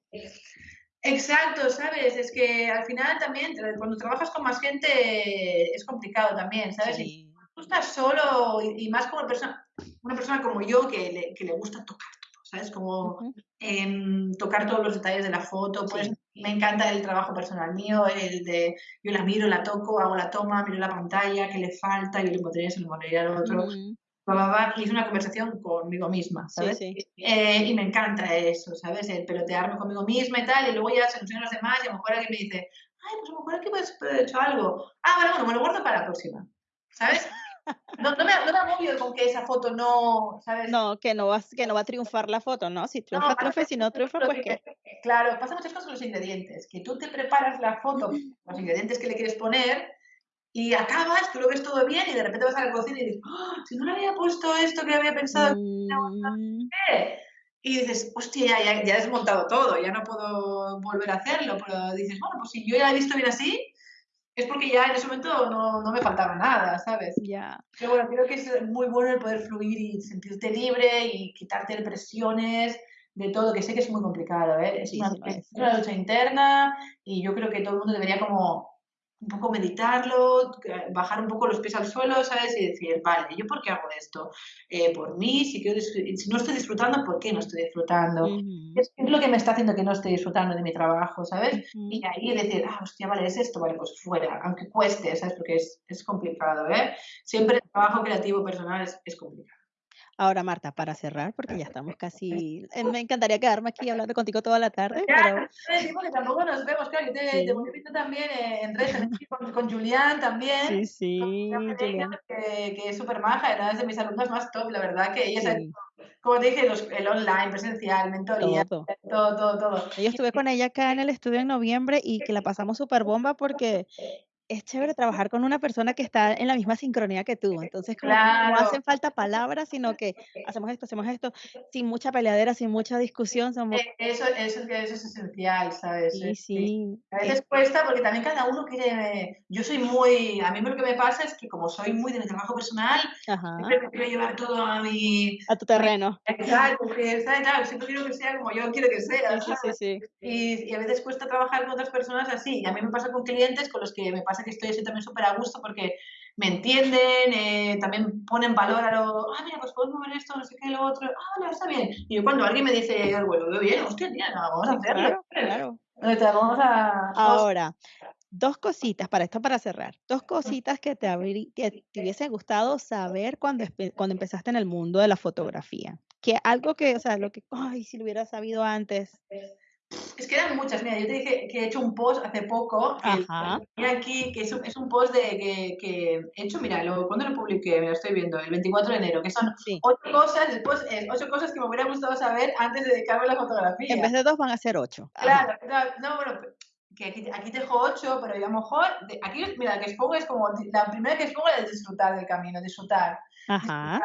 Exacto, ¿sabes? Es que al final también, cuando trabajas con más gente, es complicado también, ¿sabes? Sí. Estás solo y, y más como persona, una persona como yo que le, que le gusta tocar todo, ¿sabes? Como tocar todos los detalles de la foto, pues Sí. me encanta el trabajo personal mío, el de yo la miro, la toco, hago la toma, miro la pantalla, qué le falta, yo le pondría eso, le pondría al otro, bla, bla, bla, y es una conversación conmigo misma, ¿sabes? sí. Eh, y me encanta eso, ¿sabes? El pelotearme conmigo misma y tal, y luego ya se a los demás y a lo mejor alguien me dice, ay, pues a lo mejor aquí puedes haber hecho algo. Ah, vale, bueno, me lo guardo para la próxima, ¿sabes? No, no me, no me agobio con que esa foto no, ¿sabes? No, que no vas, que no va a triunfar la foto, ¿no? Si No, triunfa, pasa triunfa, si no triunfa, pues los- Claro, pasa muchas cosas con los ingredientes, que tú te preparas la foto, los ingredientes que le quieres poner, y acabas, tú lo ves todo bien, y de repente vas a la cocina y dices, "Ah, si no le había puesto esto que había pensado, Mm, ¿qué?". Y dices, hostia, ya, ya, ya he desmontado todo, ya no puedo volver a hacerlo, pero dices, bueno, pues si yo ya he visto bien así, es porque ya en ese momento no, no me faltaba nada, ¿sabes? ya. Pero bueno, creo que es muy bueno el poder fluir y sentirte libre y quitarte presiones de todo, que sé que es muy complicado, ¿eh? Es Sí, una, sí una lucha interna y yo creo que todo el mundo debería como un poco meditarlo, que- bajar un poco los pies al suelo, ¿sabes? Y decir, vale, ¿yo por qué hago esto? Eh, por mí, si, quiero si no estoy disfrutando, ¿por qué no estoy disfrutando? ¿Qué es, qué es lo que me está haciendo que no esté disfrutando de mi trabajo, ¿sabes? Y ahí decir, ah, hostia, vale, es esto, vale, pues fuera, aunque cueste, ¿sabes? Porque es, es complicado, ¿eh? Siempre el trabajo creativo personal es, es complicado. Ahora, Marta, para cerrar, porque ya estamos <laughs> casi, eh, me encantaría quedarme aquí hablando contigo toda la tarde, Ya, pero porque tampoco nos vemos, claro, yo te, te sí, viendo también en redes, con, con Julián también, sí, sí, Julián que, que es súper maja, era de mis alumnas más top, la verdad, que ella sabe, sí, como te dije, los- el online, presencial, mentoría, todo. todo, todo, todo. Yo estuve con ella acá en el estudio en noviembre y que la pasamos súper bomba porque es chévere trabajar con una persona que está en la misma sincronía que tú. Entonces, como que no Claro. hacen falta palabras, sino que hacemos esto, hacemos esto, sin mucha peleadera, sin mucha discusión, somos E eso eso es eso es esencial, ¿sabes? Sí, Eh, sí. A es veces cuesta porque también cada uno quiere yo soy muy a mí lo que me pasa es que como soy muy de mi trabajo personal, Ajá. siempre quiero llevar todo a mi A tu terreno. exacto, tal, siempre quiero que sea como yo quiero que sea, Sí, sí, sí. Y y a veces cuesta trabajar con otras personas así. Y a mí me pasa con clientes con los que me pasa que estoy así también súper a gusto porque me entienden, eh, también ponen valor a lo: "Ah, mira, pues podemos ver esto, no sé qué, lo otro. Ah, vale, está bien". Y yo cuando alguien me dice lo veo bien, hostia, tía, no, vamos a hacerlo. claro, claro. Vamos a Ahora, 2 cositas para esto para cerrar. 2 cositas que te habrí que te hubiese gustado saber cuando cuando empezaste en el mundo de la fotografía. Que algo que, o sea, lo que, ay, si lo hubiera sabido antes. Es que eran muchas. Mira, yo te dije que he hecho un post hace poco, que Ajá. tenía aquí, que es un es un post de que que he hecho, mira, lo ¿cuándo lo publiqué? Mira, lo estoy viendo, el 24 de enero, que son Sí. 8 cosas, post es 8 cosas que me hubiera gustado saber antes de dedicarme a la En fotografía. vez de 2 van a ser 8. Ajá. Claro, claro. No, bueno, que aquí aquí te dejo 8, pero yo a lo mejor de aquí, mira, la que expongo es como la primera que expongo es disfrutar del camino, disfrutar. Ajá.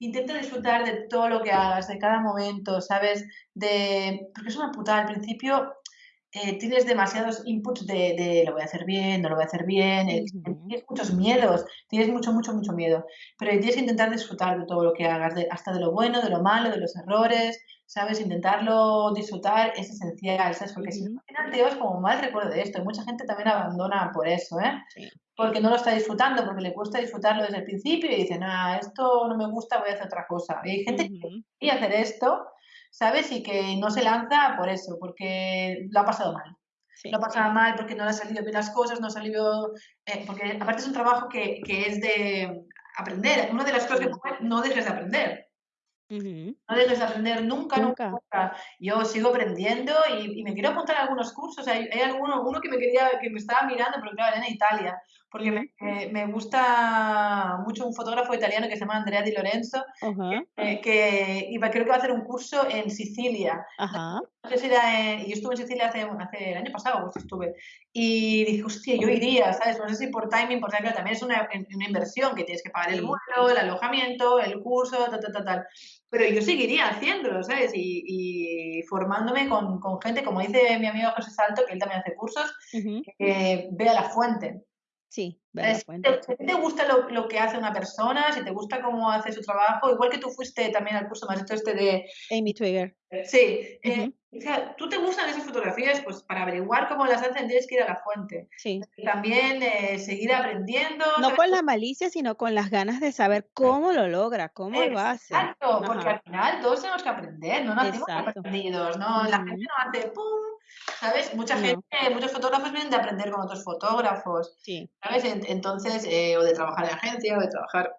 Intenta disfrutar de todo lo que hagas, de cada momento, ¿sabes? De porque es una putada, al principio, eh, tienes demasiados inputs de de lo voy a hacer bien, no lo voy a hacer bien, eh, tienes muchos miedos, tienes mucho, mucho, mucho miedo, pero tienes que intentar disfrutar de todo lo que hagas, de hasta de lo bueno, de lo malo, de los errores, ¿sabes? Intentarlo disfrutar es esencial, ¿sabes? Porque si no, Ujú. al final te llevas como mal recuerdo de esto, y mucha gente también abandona por eso, ¿eh? Sí. Porque no lo está disfrutando, porque le cuesta disfrutarlo desde el principio y dicen: "Ah, esto no me gusta, voy a hacer otra cosa". Y hay gente que quería hacer esto, ¿sabes? Y que no se lanza por eso, porque lo ha pasado mal. Lo Sí. ha pasado mal porque no le han salido bien las cosas, no ha salido, eh, porque aparte es un trabajo que que es de aprender. Una de las cosas que no dejes de aprender. Ujú. No dejes de aprender nunca, nunca, Nunca. Yo sigo aprendiendo y y me quiero apuntar a algunos cursos. Hay hay alguno uno que me quería que me estaba mirando, pero claro, era en Italia, porque me Ujú. me gusta mucho un fotógrafo italiano que se llama Andrea Di Lorenzo, Ajá. que que iba creo que va a hacer un curso en Sicilia. Ajá. No sé si era en yo estuve en Sicilia hace hace el año pasado, agosto estuve. Y dije: "Hostia, yo iría", ¿sabes? No sé si por timing, por tal, también es una una inversión que tienes que pagar el vuelo, el alojamiento, el curso, tal, tal, tal, tal. Pero yo seguiría haciéndolo, ¿sabes? Y y formándome con con gente, como dice mi amigo José Salto, que él también hace cursos, que vea la fuente. Sí. Si te gusta lo lo que hace una persona, si te gusta cómo hace su trabajo, igual que tú fuiste también al curso, dicho este de Amy Twigger. sí, eh, o sea, tú te gustan esas fotografías, pues para averiguar cómo las hacen tienes que ir a la fuente. Sí. También, eh, seguir aprendiendo, No ¿sabes? con la malicia, sino con las ganas de saber cómo lo logra, cómo lo hace. Exacto, porque Ajá. al final todos tenemos que aprender, no Exacto. aprendidos, no, la gente no hace pum, ¿sabes? Mucha No. gente, muchos fotógrafos vienen de aprender con otros fotógrafos, Sí. ¿sabes? En entonces, eh, o de trabajar en agencia, o de trabajar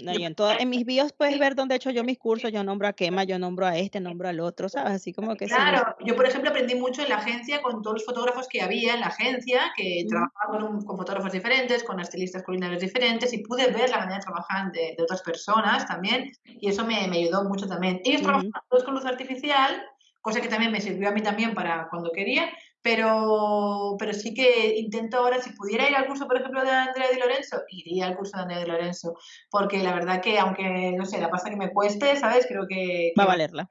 No, yo en toda en mis bios puedes ver dónde he hecho yo mis cursos, yo nombro a Kema, yo nombro a este, nombro al otro, ¿sabes? Así como que sí. Claro, yo, por ejemplo, aprendí mucho en la agencia con todos los fotógrafos que había en la agencia, que Ujú. trabajaban con con fotógrafos diferentes, con estilistas culinarios diferentes, y pude ver la manera de trabajar de de otras personas también, y eso me me ayudó mucho también. Ellos Ujú. trabajaban todos con luz artificial, cosa que también me sirvió a mí también para cuando quería, pero pero sí que intento ahora, si pudiera ir al curso, por ejemplo, de Andrea Di Lorenzo, iría al curso de Andrea Di Lorenzo, porque la verdad que aunque, no sé, la pasta que me cueste, ¿sabes? Creo que Va a valerla.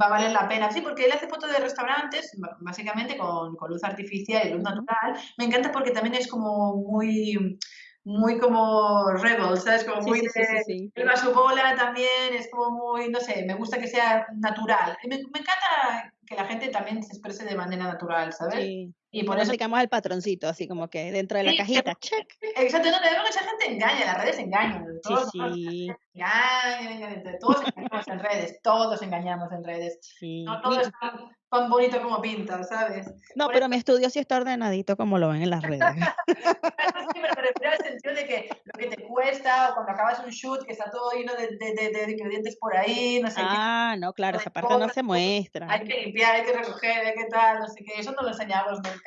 va a valer la pena. Sí, porque él hace fotos de restaurantes, básicamente con con luz artificial y luz natural. Me encanta porque también es como muy muy como rebel, ¿sabes? Como muy sí, sí, sí, de sí. él va su bola también, es como muy, no sé, me gusta que sea natural. Me me encanta que la gente también se exprese de manera natural, ¿sabes? Sí. Y Que por no eso sigamos al patroncito, así como que dentro de la Sí, cajita, check. exacto, no, pero mucha gente engaña, las redes engañan, Sí, todos sí. engañan, engañan, todos engañamos en redes, todos engañamos en redes. Sí. No todo es tan tan bonito como pinta, ¿sabes? No, Por pero eso mi estudio sí está ordenadito como lo ven en las redes. <laughs> sí, pero me refiero al sentido de que lo que te cuesta, o cuando acabas un shoot que está todo lleno de de de de ingredientes por ahí, no sé qué, Ah, no, claro, esa parte no cosas, se muestra. hay que limpiar, hay que recoger, hay que tal, no sé qué, eso no lo enseñamos nunca,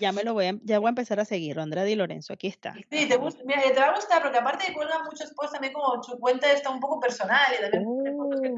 Ya me lo voy a, ya voy a empezar a seguir, Andrea Di Lorenzo, aquí está. Sí, te, gusta, mira, te va a gustar porque aparte cuelga muchos posts también como su cuenta está un poco personal y también fotos que Oh.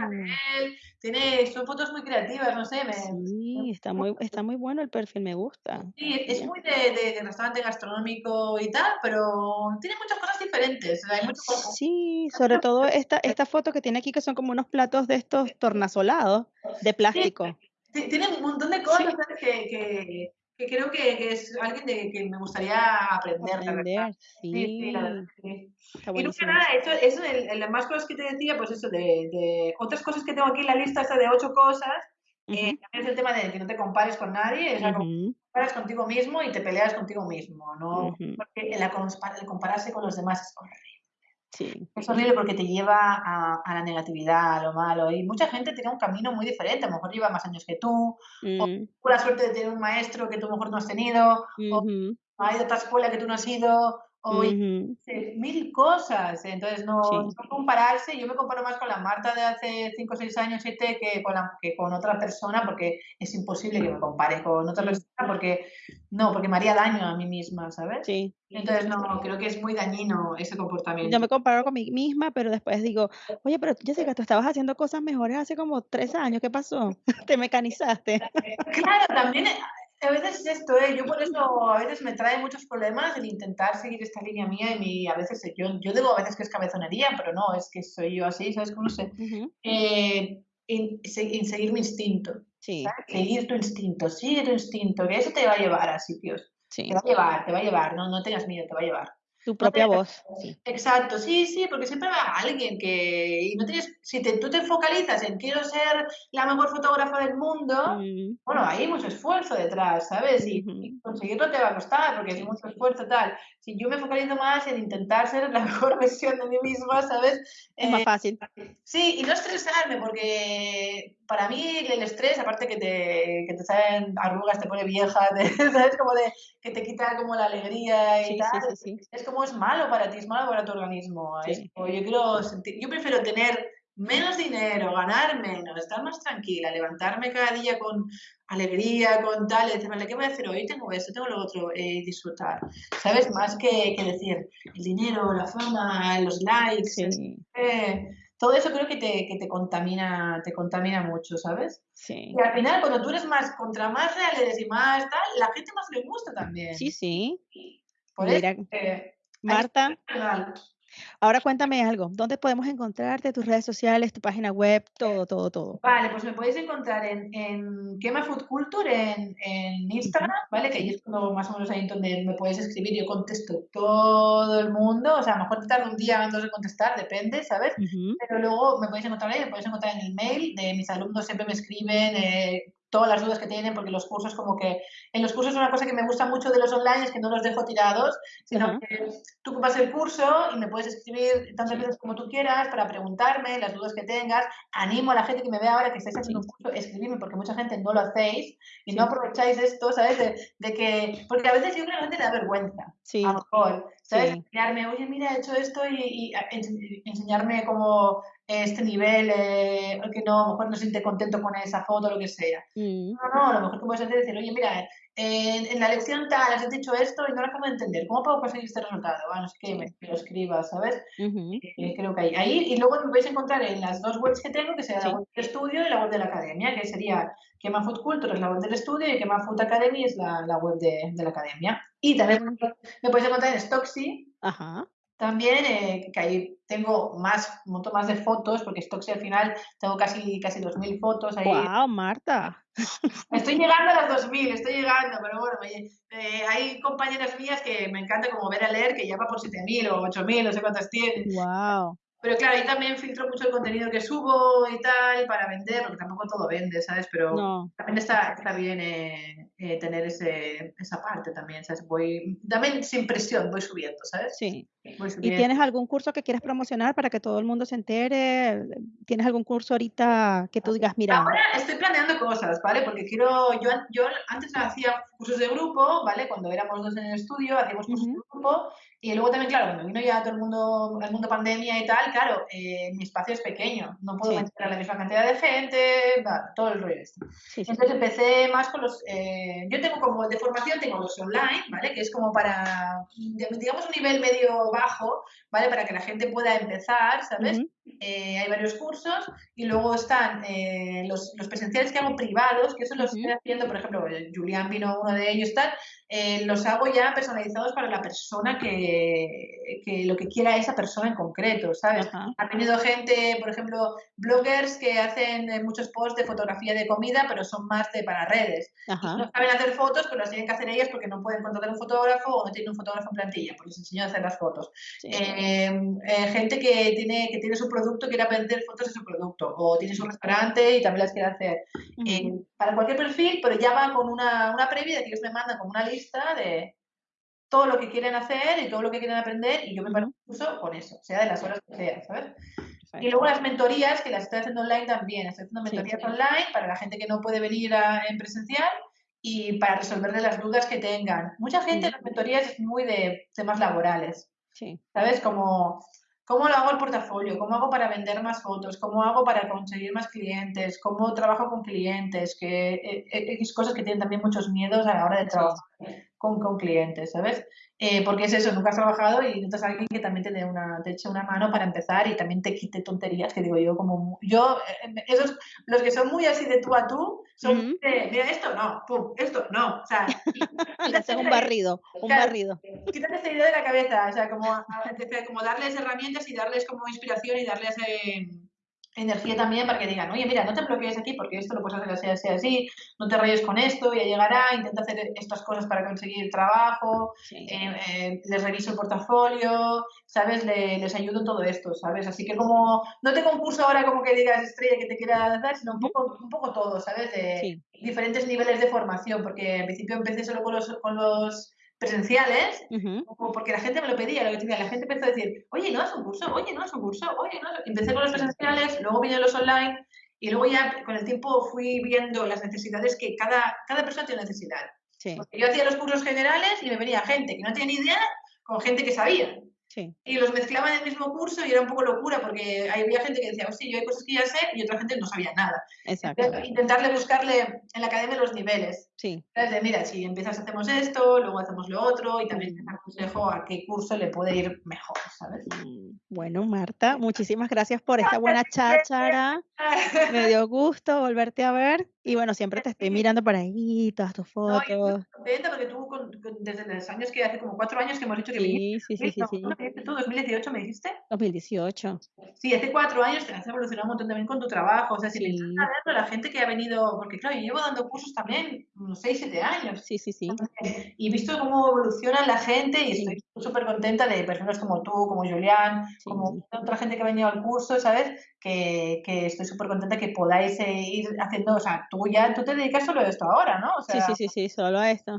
él, tiene, son fotos muy creativas, no sé, me, Sí, está muy, está muy bueno el perfil, me gusta. Sí, es Ya. muy de, de- de restaurante gastronómico y tal, pero tiene muchas cosas diferentes. o sea, hay mucho como- Sí, sobre todo esta, esta foto que tiene aquí que son como unos platos de estos tornasolados de plástico. ti- tiene un montón de cosas que, que creo que, que es alguien de que me gustaría aprender. Aprender, Sí, sí, la sí, Y nunca nada, eso, eso el, el- las más cosas que te decía, pues eso, de, de otras cosas que tengo aquí en la lista, esta de ocho cosas, eh, Ujú, también es el tema de que no te compares con nadie, o sea, ujú, te comparas contigo mismo y te peleas contigo mismo, ¿no? ujú. Porque el, el compararse con los demás es horrible. Sí, Es horrible porque te lleva a, a la negatividad, a lo malo. Y mucha gente tiene un camino muy diferente. A lo mejor lleva más años que tú, o mm, tuvo la suerte de tener un maestro que tú mejor no has tenido, o ujú, ha ido a otra escuela que tú no has ido, o mil cosas. Entonces, no, Sí. no compararse. Yo me comparo más con la Marta de hace 5 o 6 años, 7, que con, la, que con otra persona, porque es imposible que me compare con otra persona, porque no, porque me haría daño a mí misma, ¿sabes? sí. Entonces, no, creo que es muy dañino ese comportamiento. Yo me comparo con mí misma, pero después digo, oye, pero Jessica, tú estabas haciendo cosas mejores hace como tres años, ¿qué pasó? <laughs> Te mecanizaste. Claro, también a veces es esto, ¿eh? Yo por eso a veces me trae muchos problemas el intentar seguir esta línea mía y mi, a veces yo, yo digo a veces que es cabezonería, pero no, es que soy yo así, ¿sabes cómo sé? Eh, en, se- en seguir mi instinto, Sí, ¿sabes? Seguir tu instinto, sigue tu instinto, que eso te va a llevar a sitios, sí. te va a llevar, te va a llevar, no, no tengas miedo, te va a llevar. Tu propia voz. Sí. Exacto, sí, sí, porque siempre va alguien que, y no tienes, si te, tú te focalizas en quiero ser la mejor fotógrafa del mundo, Mm, bueno, hay mucho esfuerzo detrás, ¿sabes? Y conseguirlo te va a costar, porque hay mucho esfuerzo tal. Si yo me focalizo más en intentar ser la <laughs> mejor versión de mí misma, ¿sabes? Es más Eh, fácil. sí, y no estresarme, porque para mí el estrés, aparte que te, que te salen arrugas, te pone vieja, <laughs> te- ¿sabes? Como de que te quita como la alegría y Sí, tal. sí, sí. Es como es malo para ti, es malo para tu organismo. Es como yo quiero sentir, yo prefiero tener menos dinero, ganar menos, estar más tranquila, levantarme cada día con alegría, con tal, y decir, vale, ¿qué voy a hacer hoy? Tengo esto, tengo lo otro, eh, disfrutar. ¿Sabes? Más que, que decir el dinero, la fama, los likes, Sí, eh, todo eso creo que te, que te contamina, te contamina mucho, ¿sabes? sí. Y al final, cuando tú eres más, contra más real eres y más tal, la gente más le gusta también. Sí, sí. Por Mira, eso, eh, Marta. Ahora cuéntame algo. ¿Dónde podemos encontrarte? Tus redes sociales, tu página web, todo, todo, todo. Vale, pues me podéis encontrar en, en Quema Food Culture en, en Instagram, ¿vale? Que ahí es cuando más o menos ahí donde me podéis escribir. Yo contesto todo el mundo, o sea, a lo mejor te tarda un día o dos en contestar, depende, ¿sabes? Pero luego me podéis encontrar ahí, me podéis encontrar en el mail de mis alumnos, siempre me escriben eh, todas las dudas que tienen, porque los cursos como que, en los cursos una cosa que me gusta mucho de los online es que no los dejo tirados, sino Ajá. que tú ocupas el curso y me puedes escribir tantas veces como tú quieras para preguntarme las dudas que tengas. Animo a la gente que me vea ahora que estáis haciendo un curso, escribirme, porque mucha gente no lo hacéis y no Sí. aprovecháis esto, ¿sabes? De, de que, porque a veces yo creo que la gente le da vergüenza Sí, a lo mejor, ¿sabes? Sí. Enseñarme, oye, mira, he hecho esto y, y a- ens- enseñarme como este nivel, eh, que no, a lo mejor no siente contento con esa foto lo que sea. Mm, No, no, a lo mejor que puedes hacer es decir, oye, mira, en, en la lección tal has dicho esto y no lo acabo de entender, ¿cómo puedo conseguir este resultado? Bueno, qué, Sí. me, me lo escribas, ¿sabes? ujú, Eh, creo que ahí. Ahí, y luego me podéis encontrar en las dos webs que tengo, que sería Sí. la web del estudio y la web de la academia, que sería Quema Food Culture es la web del estudio y Quema Food Academy es la, la web de, de la academia. Y también me podéis encontrar en Stocksy, Ajá. también, eh, que ahí tengo más, un montón más de fotos, porque Stocksy al final tengo casi, casi 2.000 fotos ahí. Wow, Marta. Estoy llegando a las 2.000, estoy llegando, pero bueno, me- eh, hay compañeras mías que me encanta como ver a leer, que ya va por 7.000 o 8.000, no sé cuántas tienen. Wow. Pero claro, ahí también filtro mucho el contenido que subo y tal para vender, porque tampoco todo vende, ¿sabes? Pero No. también está, está bien eh, eh, tener ese, esa parte también, ¿sabes? Voy, también sin presión voy subiendo, ¿sabes? Sí. ¿Y tienes algún curso que quieres promocionar para que todo el mundo se entere? ¿Tienes algún curso ahorita que tú digas, mira? Ahora estoy planeando cosas, ¿vale? Porque quiero, yo, yo antes hacía cursos de grupo, ¿vale? Cuando éramos dos en el estudio, hacíamos cursos de grupo y luego también, claro, cuando vino ya todo el mundo, el mundo pandemia y tal, claro, eh, mi espacio es pequeño, no puedo meter a la misma cantidad de gente, todo el rollo este. Entonces empecé más con los, eh, yo tengo como de formación, tengo los online, ¿vale? Que es como para, digamos, un nivel medio bajo, ¿vale? Para que la gente pueda empezar, ¿sabes? Eh, hay varios cursos y luego están los, los, presenciales que hago privados, que eso los estoy haciendo, por ejemplo, Julián vino uno de ellos, tal, los hago ya personalizados para la persona que que, lo que quiera esa persona en concreto, ¿sabes? Ha tenido gente, por ejemplo, bloggers que hacen eh, muchos posts de fotografía de comida, pero son más de para redes. No saben hacer fotos, pero las tienen que hacer ellas porque no pueden contratar un fotógrafo o no tienen un fotógrafo en plantilla, pues les enseño a hacer las fotos. Eh, eh, gente que tiene, que tiene su producto, quiere aprender fotos de su producto, o tiene su restaurante y también las quiere hacer. para cualquier perfil, pero ya va con una, una previa de que ellos me mandan como una lista de, todo lo que quieren hacer y todo lo que quieren aprender y yo me paro un curso con eso, sea de las horas que sea, ¿sabes? Y luego las mentorías, que las estoy haciendo online también. Estoy haciendo mentorías online para la gente que no puede venir en presencial y para resolverle las dudas que tengan. Mucha gente en las mentorías es muy de temas laborales. ¿Sabes? Como, ¿cómo lo hago el portafolio? ¿Cómo hago para vender más fotos? ¿Cómo hago para conseguir más clientes? ¿Cómo trabajo con clientes? Que eh, eh, es cosas que tienen también muchos miedos a la hora de trabajar con, con clientes, ¿sabes? Eh, porque es eso, nunca has trabajado y necesitas a alguien que también te, dé una, te eche una mano para empezar y también te quite tonterías, que digo yo, como yo, eh, esos, los que son muy así de tú a tú, son, mira, esto no, pum, esto no, o sea, <laughs> un barrido, un barrido. Quítate esa idea de la cabeza, o sea, como, como darles herramientas y darles como inspiración y darles... Eh, energía también para que digan, oye, mira, no te bloquees aquí porque esto lo puedes hacer así, así, así, no te rayes con esto, ya llegará, intenta hacer estas cosas para conseguir trabajo, eh, eh, les reviso el portafolio, ¿sabes? les ayudo todo esto, ¿sabes? Así que como, no te concurso ahora como que digas estrella que te quiera dar, sino un poco, un poco todo, ¿sabes? De diferentes niveles de formación, porque en principio empecé solo con los, con los presenciales, porque la gente me lo pedía, lo que decía, la gente empezó a decir, oye, no es un curso, oye, no es un curso, oye, no Empecé con los presenciales, luego vine los online y luego ya con el tiempo fui viendo las necesidades que cada, cada persona tiene necesidad. Porque yo hacía los cursos generales y me venía gente que no tenía ni idea con gente que sabía. Y los mezclaban en el mismo curso y era un poco locura porque había gente que decía, sí, yo hay cosas que ya sé y otra gente no sabía nada. Exacto. intentarle buscarle en la academia los niveles. Sí. Entonces, mira, si empiezas hacemos esto, luego hacemos lo otro y también te aconsejo a qué curso le puede ir mejor, ¿sabes? Mm, bueno, Marta, muchísimas gracias por esta buena cháchara. Me dio gusto volverte a ver y bueno, siempre te estoy mirando por ahí, todas tus fotos. No, contenta porque tú desde los años que hace como cuatro años que hemos dicho que sí, sí, sí, sí, sí. ¿Tú 2018 me dijiste? 2018. Sí, hace cuatro años te has evolucionado un montón también con tu trabajo. O sea, si sí. le estás la gente que ha venido, porque claro, yo llevo dando cursos también unos 6, 7 años. Sí, sí, sí. Y he visto cómo evoluciona la gente y estoy súper contenta de personas como tú, como Julián, como otra gente que ha venido al curso, ¿sabes? Que, que estoy súper contenta que podáis eh, ir haciendo, o sea, tú ya, tú te dedicas solo a esto ahora, ¿no? O sea, sí, sí, sí, sí, solo a esto.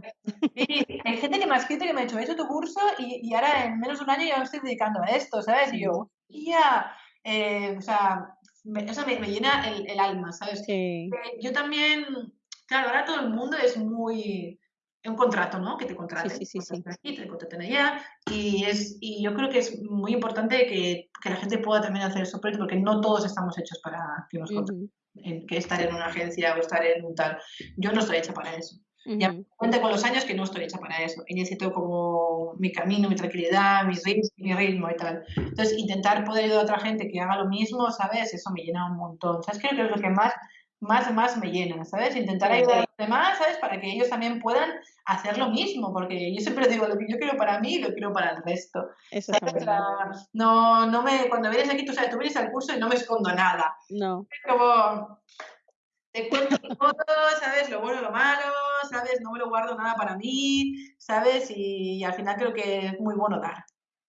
Hay gente que me ha escrito que me ha hecho, he hecho tu curso y, y ahora en menos de un año ya me estoy dedicando a esto, ¿sabes? Y yo, ya, eh, o sea, me, me, llena el, el, alma, ¿sabes? Sí. Eh, yo también, claro, ahora todo el mundo es muy un contrato, ¿no? Que te contraten. Sí, sí, sí, Aquí, te contraten allá. Y, es, y yo creo que es muy importante que, que la gente pueda también hacer eso, porque no todos estamos hechos para que nos contraten. Que estar en una agencia o estar en un tal. Yo no estoy hecha para eso. Ya me cuenta con los años que no estoy hecha para eso. Y necesito como mi camino, mi tranquilidad, mi ritmo, mi ritmo y tal. Entonces, intentar poder ayudar a otra gente que haga lo mismo, ¿sabes? Eso me llena un montón. ¿Sabes? Creo que es lo que más más, más me llena, ¿sabes? Intentar ayudar a los demás, ¿sabes? Para que ellos también puedan hacer lo mismo, porque yo siempre digo, lo que yo quiero para mí, lo quiero para el resto. Eso no, no me, cuando vienes aquí, tú sabes, tú vienes al curso y no me escondo nada. No. Es como, te cuento todo, ¿sabes? Lo bueno, lo malo, ¿sabes? No me lo guardo nada para mí, ¿sabes? Y, al final creo que es muy bueno dar.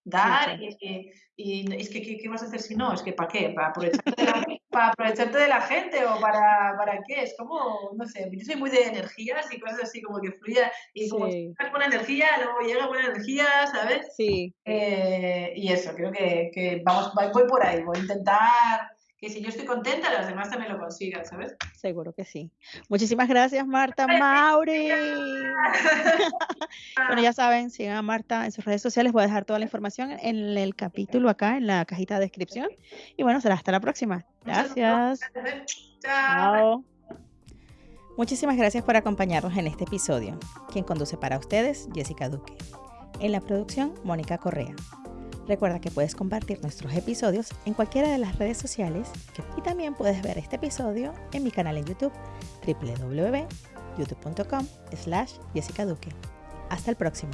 Dar y, y, es que ¿qué, vas a hacer si no? Es que ¿para qué? Para aprovechar <laughs> para aprovecharte de la gente o para, para qué. Es como, no sé, yo soy muy de energías y cosas así como que fluya y como si estás buena energía, luego llega buena energía, ¿sabes? Sí. Eh, y eso, creo que, que vamos, voy por ahí, voy a intentar que si yo estoy contenta, las demás también lo consigan, ¿sabes? Seguro que sí. Muchísimas gracias, Marta Mauri. <laughs> bueno, ya saben, sigan a Marta en sus redes sociales. Voy a dejar toda la información en el capítulo acá, en la cajita de descripción. Y bueno, será hasta la próxima. Gracias. Chao. Muchísimas gracias por acompañarnos en este episodio. Quien conduce para ustedes, Jessica Duque. En la producción, Mónica Correa. Recuerda que puedes compartir nuestros episodios en cualquiera de las redes sociales y también puedes ver este episodio en mi canal en YouTube www.youtube.com slash Jessica Duque. Hasta el próximo.